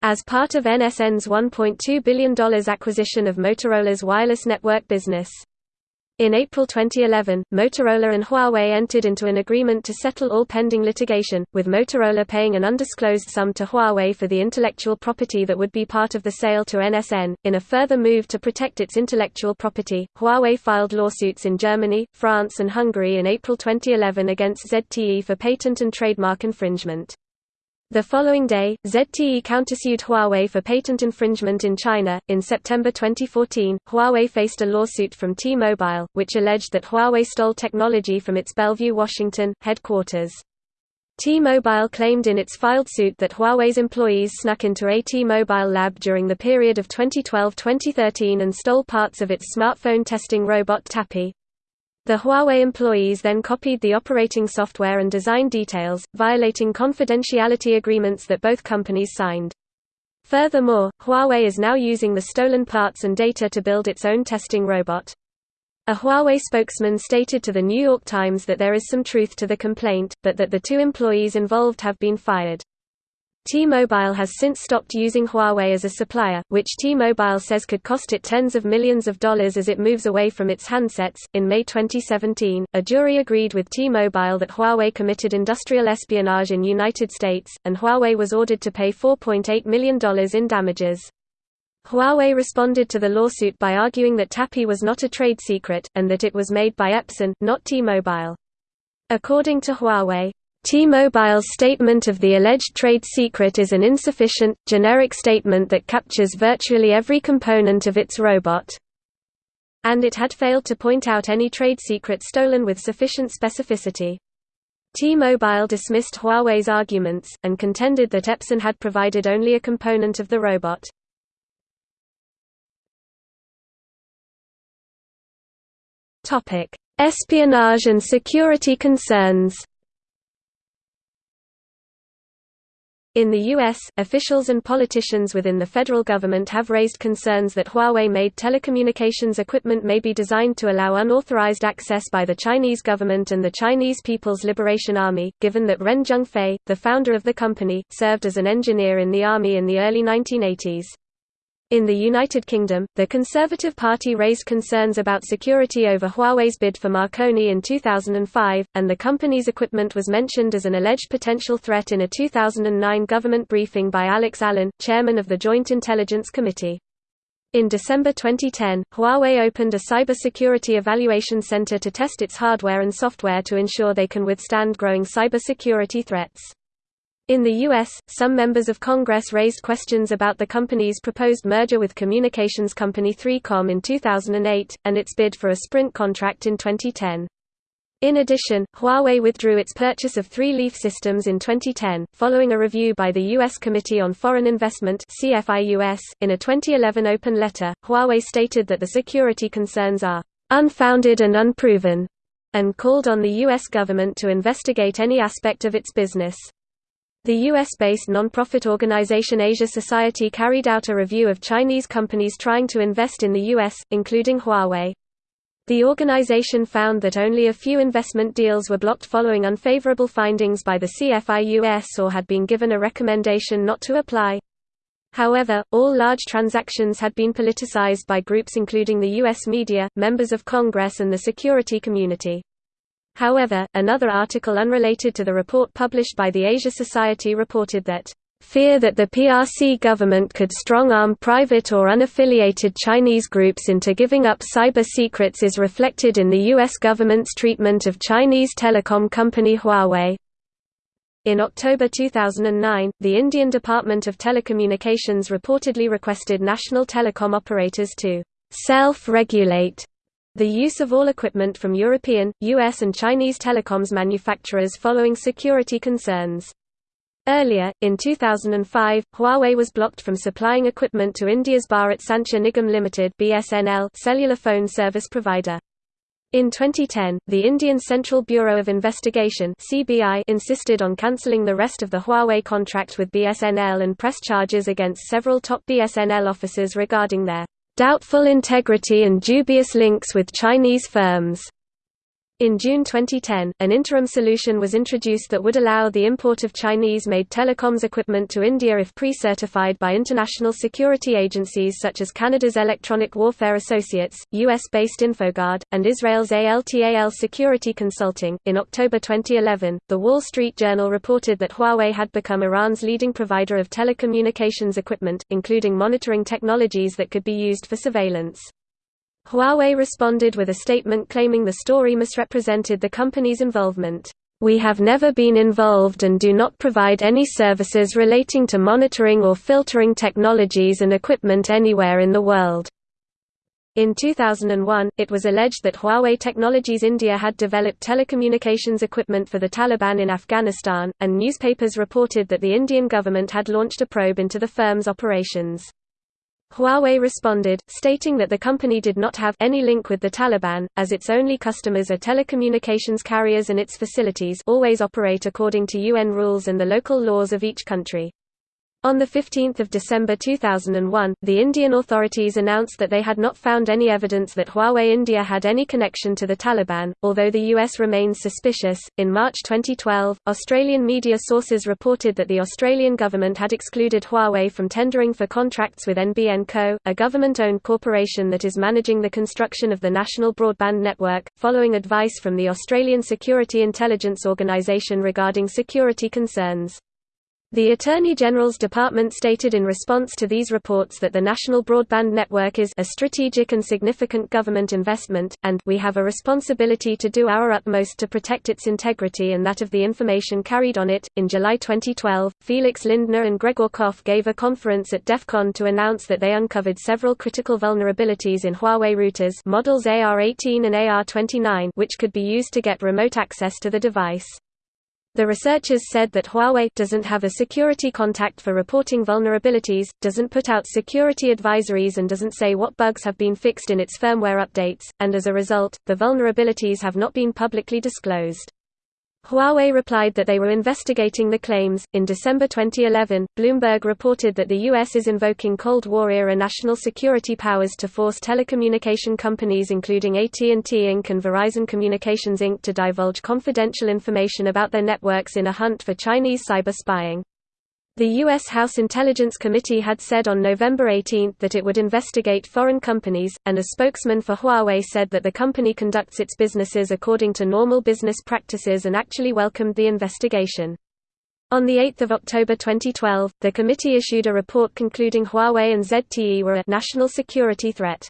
as part of NSN's $1.2 billion acquisition of Motorola's wireless network business. In April 2011, Motorola and Huawei entered into an agreement to settle all pending litigation, with Motorola paying an undisclosed sum to Huawei for the intellectual property that would be part of the sale to NSN. In a further move to protect its intellectual property, Huawei filed lawsuits in Germany, France, and Hungary in April 2011 against ZTE for patent and trademark infringement. The following day, ZTE countersued Huawei for patent infringement in China. In September 2014, Huawei faced a lawsuit from T-Mobile, which alleged that Huawei stole technology from its Bellevue, Washington, headquarters. T-Mobile claimed in its filed suit that Huawei's employees snuck into a T-Mobile lab during the period of 2012-2013 and stole parts of its smartphone testing robot Tappy. The Huawei employees then copied the operating software and design details, violating confidentiality agreements that both companies signed. Furthermore, Huawei is now using the stolen parts and data to build its own testing robot. A Huawei spokesman stated to The New York Times that there is some truth to the complaint, but that the two employees involved have been fired. T-Mobile has since stopped using Huawei as a supplier, which T-Mobile says could cost it tens of millions of dollars as it moves away from its handsets. In May 2017, a jury agreed with T-Mobile that Huawei committed industrial espionage in United States, and Huawei was ordered to pay $4.8 million in damages. Huawei responded to the lawsuit by arguing that Tappy was not a trade secret, and that it was made by Epson, not T-Mobile. According to Huawei, T-Mobile's statement of the alleged trade secret is an insufficient, generic statement that captures virtually every component of its robot. And it had failed to point out any trade secret stolen with sufficient specificity. T-Mobile dismissed Huawei's arguments, and contended that Epson had provided only a component of the robot. Espionage and security concerns In the U.S., officials and politicians within the federal government have raised concerns that Huawei-made telecommunications equipment may be designed to allow unauthorized access by the Chinese government and the Chinese People's Liberation Army, given that Ren Zhengfei, the founder of the company, served as an engineer in the army in the early 1980s. In the United Kingdom, the Conservative Party raised concerns about security over Huawei's bid for Marconi in 2005, and the company's equipment was mentioned as an alleged potential threat in a 2009 government briefing by Alex Allen, chairman of the Joint Intelligence Committee. In December 2010, Huawei opened a cybersecurity evaluation center to test its hardware and software to ensure they can withstand growing cybersecurity threats. In the U.S., some members of Congress raised questions about the company's proposed merger with communications company 3Com in 2008, and its bid for a Sprint contract in 2010. In addition, Huawei withdrew its purchase of Three Leaf Systems in 2010, following a review by the U.S. Committee on Foreign Investment CFIUS. .In a 2011 open letter, Huawei stated that the security concerns are «unfounded and unproven», and called on the U.S. government to investigate any aspect of its business. The US-based non-profit organization Asia Society carried out a review of Chinese companies trying to invest in the US, including Huawei. The organization found that only a few investment deals were blocked following unfavorable findings by the CFIUS or had been given a recommendation not to apply. However, all large transactions had been politicized by groups including the U.S. media, members of Congress and the security community. However, another article unrelated to the report published by the Asia Society reported that Fear that the PRC government could strong-arm private or unaffiliated Chinese groups into giving up cyber secrets is reflected in the U.S. government's treatment of Chinese telecom company Huawei. In October 2009, the Indian Department of Telecommunications reportedly requested national telecom operators to self-regulate the use of all equipment from European, US and Chinese telecoms manufacturers following security concerns. Earlier, in 2005, Huawei was blocked from supplying equipment to India's Bharat Sanchar Nigam Limited (BSNL) cellular phone service provider. In 2010, the Indian Central Bureau of Investigation (CBI) insisted on cancelling the rest of the Huawei contract with BSNL and pressed charges against several top BSNL officers regarding their doubtful integrity and dubious links with Chinese firms. In June 2010, an interim solution was introduced that would allow the import of Chinese-made telecoms equipment to India if pre-certified by international security agencies such as Canada's Electronic Warfare Associates, US-based InfoGard, and Israel's ALTAL Security Consulting. In October 2011, The Wall Street Journal reported that Huawei had become Iran's leading provider of telecommunications equipment, including monitoring technologies that could be used for surveillance. Huawei responded with a statement claiming the story misrepresented the company's involvement. We have never been involved and do not provide any services relating to monitoring or filtering technologies and equipment anywhere in the world. In 2001, it was alleged that Huawei Technologies India had developed telecommunications equipment for the Taliban in Afghanistan, and newspapers reported that the Indian government had launched a probe into the firm's operations. Huawei responded, stating that the company did not have any link with the Taliban, as its only customers are telecommunications carriers and its facilities always operate according to UN rules and the local laws of each country. On 15 December 2001, the Indian authorities announced that they had not found any evidence that Huawei India had any connection to the Taliban, although the US remains suspicious. In March 2012, Australian media sources reported that the Australian government had excluded Huawei from tendering for contracts with NBN Co., a government owned corporation that is managing the construction of the national broadband network, following advice from the Australian Security Intelligence Organisation regarding security concerns. The Attorney General's Department stated in response to these reports that the National Broadband Network is a strategic and significant government investment, and we have a responsibility to do our utmost to protect its integrity and that of the information carried on it. In July 2012, Felix Lindner and Gregor Kopf gave a conference at DEF CON to announce that they uncovered several critical vulnerabilities in Huawei routers models AR18 and AR29 which could be used to get remote access to the device. The researchers said that Huawei doesn't have a security contact for reporting vulnerabilities, doesn't put out security advisories and doesn't say what bugs have been fixed in its firmware updates, and as a result, the vulnerabilities have not been publicly disclosed. Huawei replied that they were investigating the claims. In December 2011, Bloomberg reported that the U.S. is invoking Cold War era national security powers to force telecommunication companies including AT&T Inc. and Verizon Communications Inc. to divulge confidential information about their networks in a hunt for Chinese cyber spying. The U.S. House Intelligence Committee had said on November 18 that it would investigate foreign companies, and a spokesman for Huawei said that the company conducts its businesses according to normal business practices and actually welcomed the investigation. On 8 October 2012, the committee issued a report concluding Huawei and ZTE were a national security threat.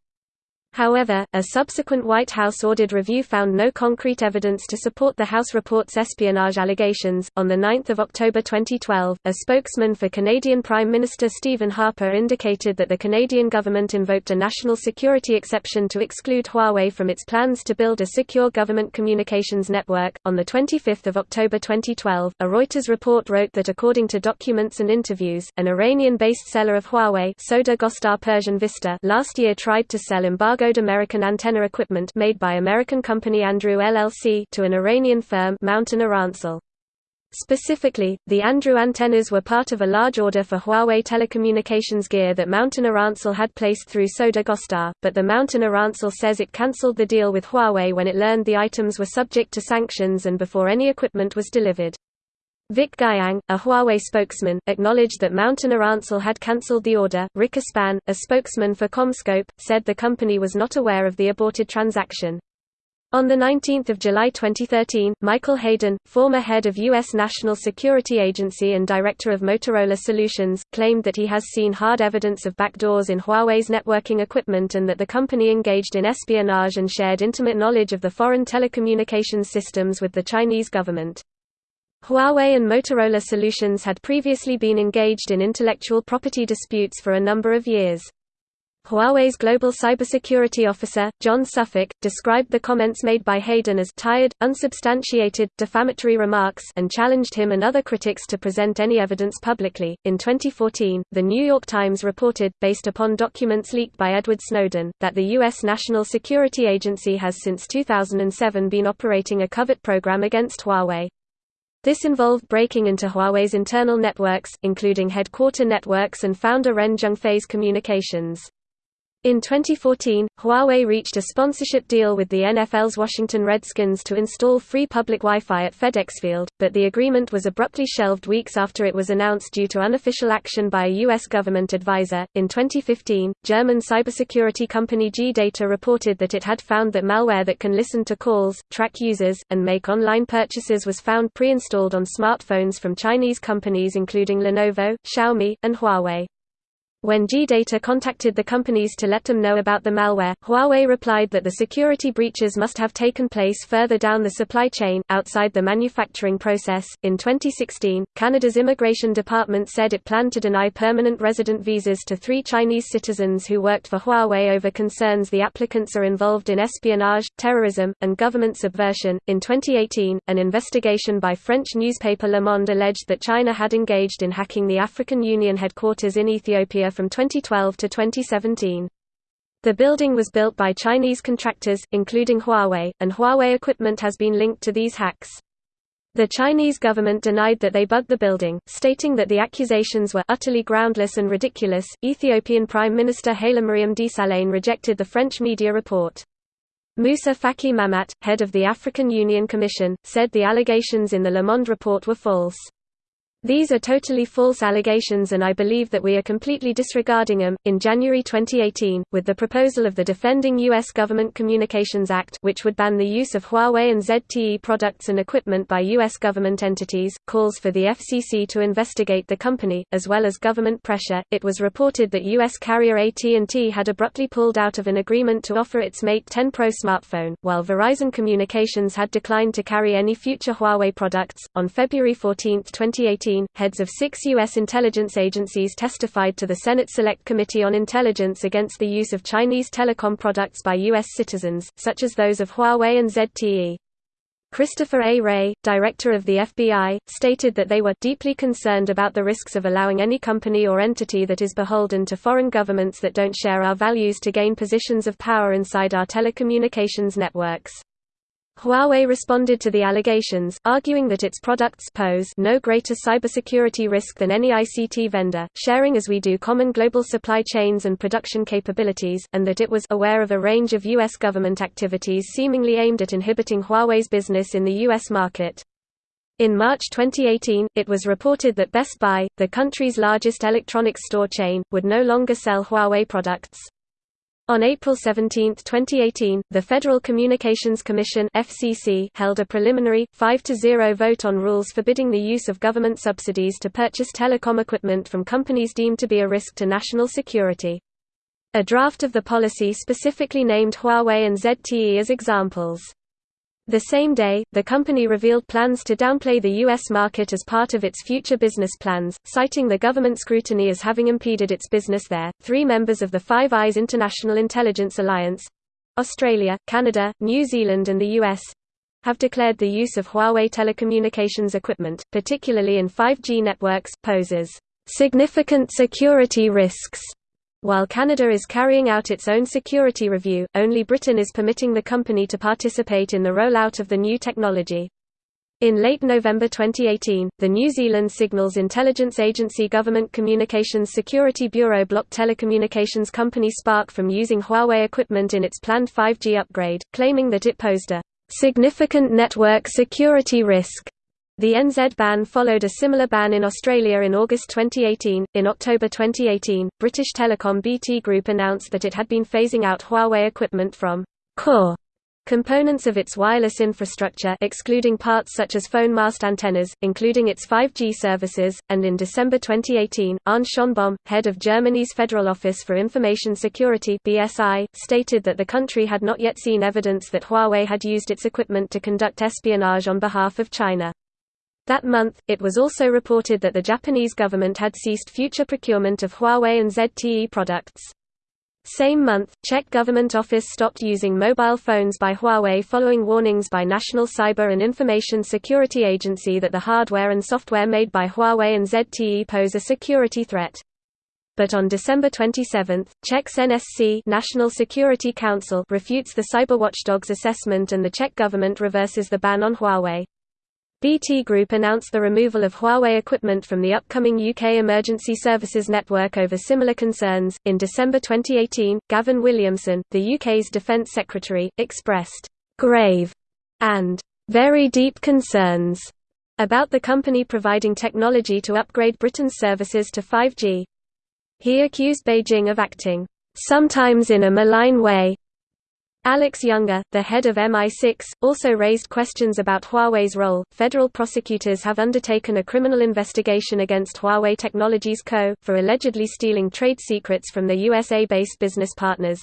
However, a subsequent White House-ordered review found no concrete evidence to support the House report's espionage allegations. On 9 October 2012, a spokesman for Canadian Prime Minister Stephen Harper indicated that the Canadian government invoked a national security exception to exclude Huawei from its plans to build a secure government communications network. On the 25th of October 2012, a Reuters report wrote that according to documents and interviews, an Iranian-based seller of Huawei Soda Gostar Persian Vista last year tried to sell embargo American antenna equipment made by American company Andrew LLC to an Iranian firm Mountain. Specifically, the Andrew antennas were part of a large order for Huawei telecommunications gear that Mountain Irancell had placed through Soda Gostar, but the Mountain Irancell says it cancelled the deal with Huawei when it learned the items were subject to sanctions and before any equipment was delivered. Vic Guiyang, a Huawei spokesman, acknowledged that Mountain had cancelled the order. Rick Aspan, a spokesman for CommScope, said the company was not aware of the aborted transaction. On 19 July 2013, Michael Hayden, former head of U.S. National Security Agency and director of Motorola Solutions, claimed that he has seen hard evidence of backdoors in Huawei's networking equipment and that the company engaged in espionage and shared intimate knowledge of the foreign telecommunications systems with the Chinese government. Huawei and Motorola Solutions had previously been engaged in intellectual property disputes for a number of years. Huawei's global cybersecurity officer, John Suffolk, described the comments made by Hayden as tired, unsubstantiated, defamatory remarks and challenged him and other critics to present any evidence publicly. In 2014, The New York Times reported, based upon documents leaked by Edward Snowden, that the U.S. National Security Agency has since 2007 been operating a covert program against Huawei. This involved breaking into Huawei's internal networks, including headquarter networks and founder Ren Zhengfei's communications. In 2014, Huawei reached a sponsorship deal with the NFL's Washington Redskins to install free public Wi-Fi at FedEx Field, but the agreement was abruptly shelved weeks after it was announced due to unofficial action by a U.S. government advisor. In 2015, German cybersecurity company G-Data reported that it had found that malware that can listen to calls, track users, and make online purchases was found pre-installed on smartphones from Chinese companies including Lenovo, Xiaomi, and Huawei. When G-Data contacted the companies to let them know about the malware, Huawei replied that the security breaches must have taken place further down the supply chain, outside the manufacturing process. In 2016, Canada's Immigration Department said it planned to deny permanent resident visas to three Chinese citizens who worked for Huawei over concerns the applicants are involved in espionage, terrorism, and government subversion. In 2018, an investigation by French newspaper Le Monde alleged that China had engaged in hacking the African Union headquarters in Ethiopia from 2012 to 2017. The building was built by Chinese contractors, including Huawei, and Huawei equipment has been linked to these hacks. The Chinese government denied that they bugged the building, stating that the accusations were utterly groundless and ridiculous. Ethiopian Prime Minister Hailemariam Desalegn rejected the French media report. Moussa Faki Mahamat, head of the African Union Commission, said the allegations in the Le Monde report were false. These are totally false allegations and I believe that we are completely disregarding them. In January 2018, with the proposal of the Defending U.S. Government Communications Act, which would ban the use of Huawei and ZTE products and equipment by U.S. government entities, calls for the FCC to investigate the company, as well as government pressure, it was reported that U.S. carrier AT&T had abruptly pulled out of an agreement to offer its Mate 10 Pro smartphone, while Verizon Communications had declined to carry any future Huawei products. On February 14, 2018, heads of six U.S. intelligence agencies testified to the Senate Select Committee on Intelligence against the use of Chinese telecom products by U.S. citizens, such as those of Huawei and ZTE. Christopher A. Wray, director of the FBI, stated that they were deeply concerned about the risks of allowing any company or entity that is beholden to foreign governments that don't share our values to gain positions of power inside our telecommunications networks. Huawei responded to the allegations, arguing that its products pose no greater cybersecurity risk than any ICT vendor, sharing as we do common global supply chains and production capabilities, and that it was aware of a range of U.S. government activities seemingly aimed at inhibiting Huawei's business in the U.S. market. In March 2018, it was reported that Best Buy, the country's largest electronics store chain, would no longer sell Huawei products. On April 17, 2018, the Federal Communications Commission FCC held a preliminary, 5–0 vote on rules forbidding the use of government subsidies to purchase telecom equipment from companies deemed to be a risk to national security. A draft of the policy specifically named Huawei and ZTE as examples. The same day, the company revealed plans to downplay the U.S. market as part of its future business plans, citing the government scrutiny as having impeded its business there. Three members of the Five Eyes International Intelligence Alliance Australia, Canada, New Zealand, and the U.S. have declared the use of Huawei telecommunications equipment, particularly in 5G networks, poses significant security risks while Canada is carrying out its own security review, only Britain is permitting the company to participate in the rollout of the new technology. In late November 2018, the New Zealand Signals Intelligence Agency Government Communications Security Bureau blocked telecommunications company Spark from using Huawei equipment in its planned 5G upgrade, claiming that it posed a significant network security risk. The NZ ban followed a similar ban in Australia in August 2018. In October 2018, British telecom BT Group announced that it had been phasing out Huawei equipment from core Components of its wireless infrastructure excluding parts such as phone mast antennas, including its 5G services, and in December 2018, Arne Schönbohm, head of Germany's Federal Office for Information Security BSI, stated that the country had not yet seen evidence that Huawei had used its equipment to conduct espionage on behalf of China. That month, it was also reported that the Japanese government had ceased future procurement of Huawei and ZTE products. Same month, Czech government office stopped using mobile phones by Huawei following warnings by National Cyber and Information Security Agency that the hardware and software made by Huawei and ZTE pose a security threat. But on December 27, Czech's NSC National Security Council refutes the cyber watchdog's assessment and the Czech government reverses the ban on Huawei. BT Group announced the removal of Huawei equipment from the upcoming UK Emergency Services Network over similar concerns. In December 2018, Gavin Williamson, the UK's Defence Secretary, expressed grave and very deep concerns about the company providing technology to upgrade Britain's services to 5G. He accused Beijing of acting sometimes in a malign way Alex Younger, the head of MI6, also raised questions about Huawei's role. Federal prosecutors have undertaken a criminal investigation against Huawei Technologies Co. for allegedly stealing trade secrets from the USA based business partners.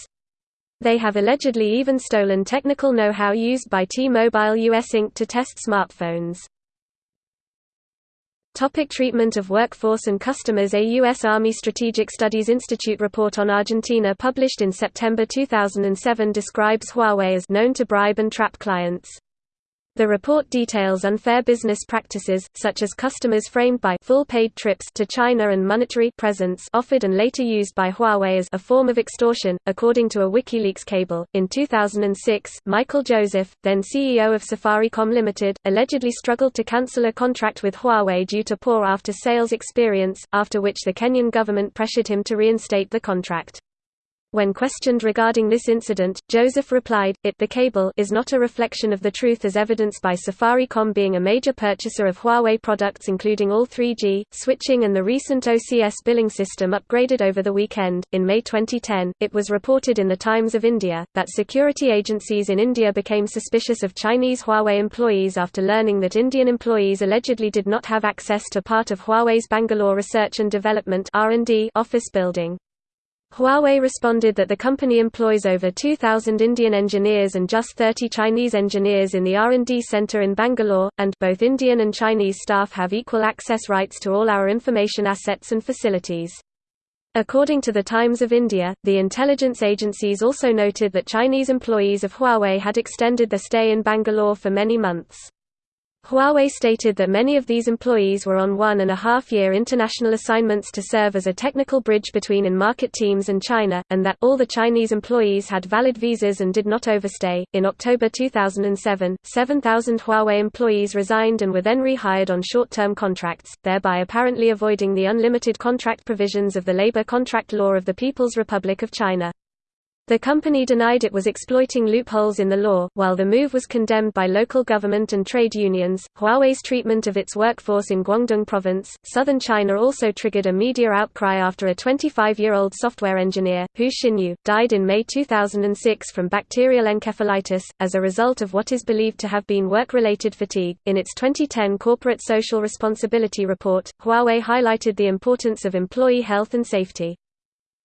They have allegedly even stolen technical know how used by T Mobile US Inc. to test smartphones. Topic treatment of workforce and customers A U.S. Army Strategic Studies Institute report on Argentina published in September 2007 describes Huawei as known to bribe and trap clients. The report details unfair business practices, such as customers framed by full-paid trips to China and monetary presents offered and later used by Huawei as a form of extortion, according to a WikiLeaks cable. In 2006, Michael Joseph, then CEO of Safaricom Limited, allegedly struggled to cancel a contract with Huawei due to poor after-sales experience, after which the Kenyan government pressured him to reinstate the contract. When questioned regarding this incident, Joseph replied, It the cable is not a reflection of the truth as evidenced by Safaricom being a major purchaser of Huawei products including all 3G, switching and the recent OCS billing system upgraded over the weekend. In May 2010, it was reported in the Times of India, that security agencies in India became suspicious of Chinese Huawei employees after learning that Indian employees allegedly did not have access to part of Huawei's Bangalore Research and Development office building. Huawei responded that the company employs over 2,000 Indian engineers and just 30 Chinese engineers in the R&D center in Bangalore, and both Indian and Chinese staff have equal access rights to all our information assets and facilities. According to the Times of India, the intelligence agencies also noted that Chinese employees of Huawei had extended their stay in Bangalore for many months. Huawei stated that many of these employees were on one and a half year international assignments to serve as a technical bridge between in-market teams and China, and that all the Chinese employees had valid visas and did not overstay. In October 2007, 7,000 Huawei employees resigned and were then rehired on short-term contracts, thereby apparently avoiding the unlimited contract provisions of the labor contract law of the People's Republic of China. The company denied it was exploiting loopholes in the law. While the move was condemned by local government and trade unions, Huawei's treatment of its workforce in Guangdong province, southern China also triggered a media outcry after a 25 year old software engineer, Hu Xinyu, died in May 2006 from bacterial encephalitis, as a result of what is believed to have been work related fatigue. In its 2010 Corporate Social Responsibility Report, Huawei highlighted the importance of employee health and safety.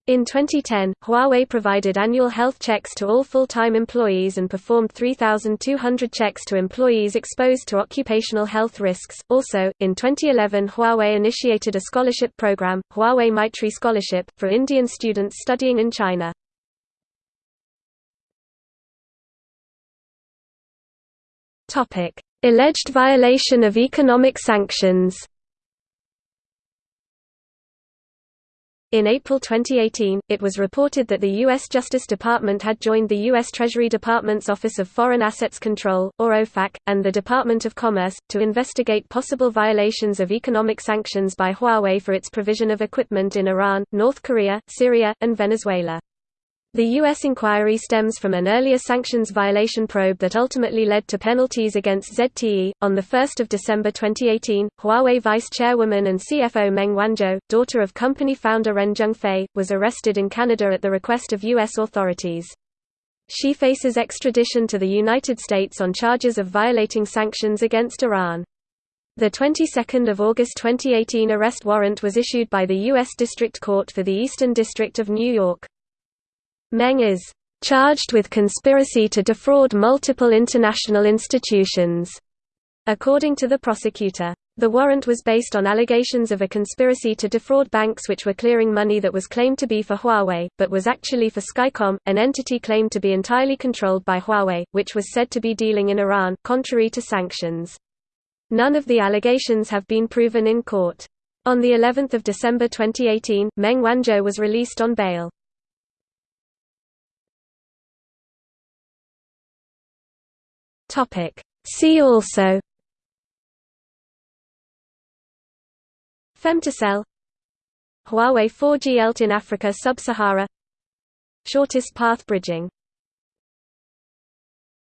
In 2010, Huawei provided annual health checks to all full-time employees and performed 3,200 checks to employees exposed to occupational health risks. Also, in 2011 Huawei initiated a scholarship program, Huawei Maitri Scholarship, for Indian students studying in China. Topic: Alleged violation of economic sanctions In April 2018, it was reported that the U.S. Justice Department had joined the U.S. Treasury Department's Office of Foreign Assets Control, or OFAC, and the Department of Commerce, to investigate possible violations of economic sanctions by Huawei for its provision of equipment in Iran, North Korea, Syria, and Venezuela. The U.S. inquiry stems from an earlier sanctions violation probe that ultimately led to penalties against ZTE. On 1 December 2018, Huawei vice chairwoman and CFO Meng Wanzhou, daughter of company founder Ren Zhengfei, was arrested in Canada at the request of U.S. authorities. She faces extradition to the United States on charges of violating sanctions against Iran. The 22nd of August 2018 arrest warrant was issued by the U.S. District Court for the Eastern District of New York. Meng is charged with conspiracy to defraud multiple international institutions, according to the prosecutor. The warrant was based on allegations of a conspiracy to defraud banks which were clearing money that was claimed to be for Huawei, but was actually for Skycom, an entity claimed to be entirely controlled by Huawei, which was said to be dealing in Iran, contrary to sanctions. None of the allegations have been proven in court. On the 11th of December 2018, Meng Wanzhou was released on bail. Topic. See also Femtocell Huawei 4G ELTE in Africa Sub-Sahara Shortest path bridging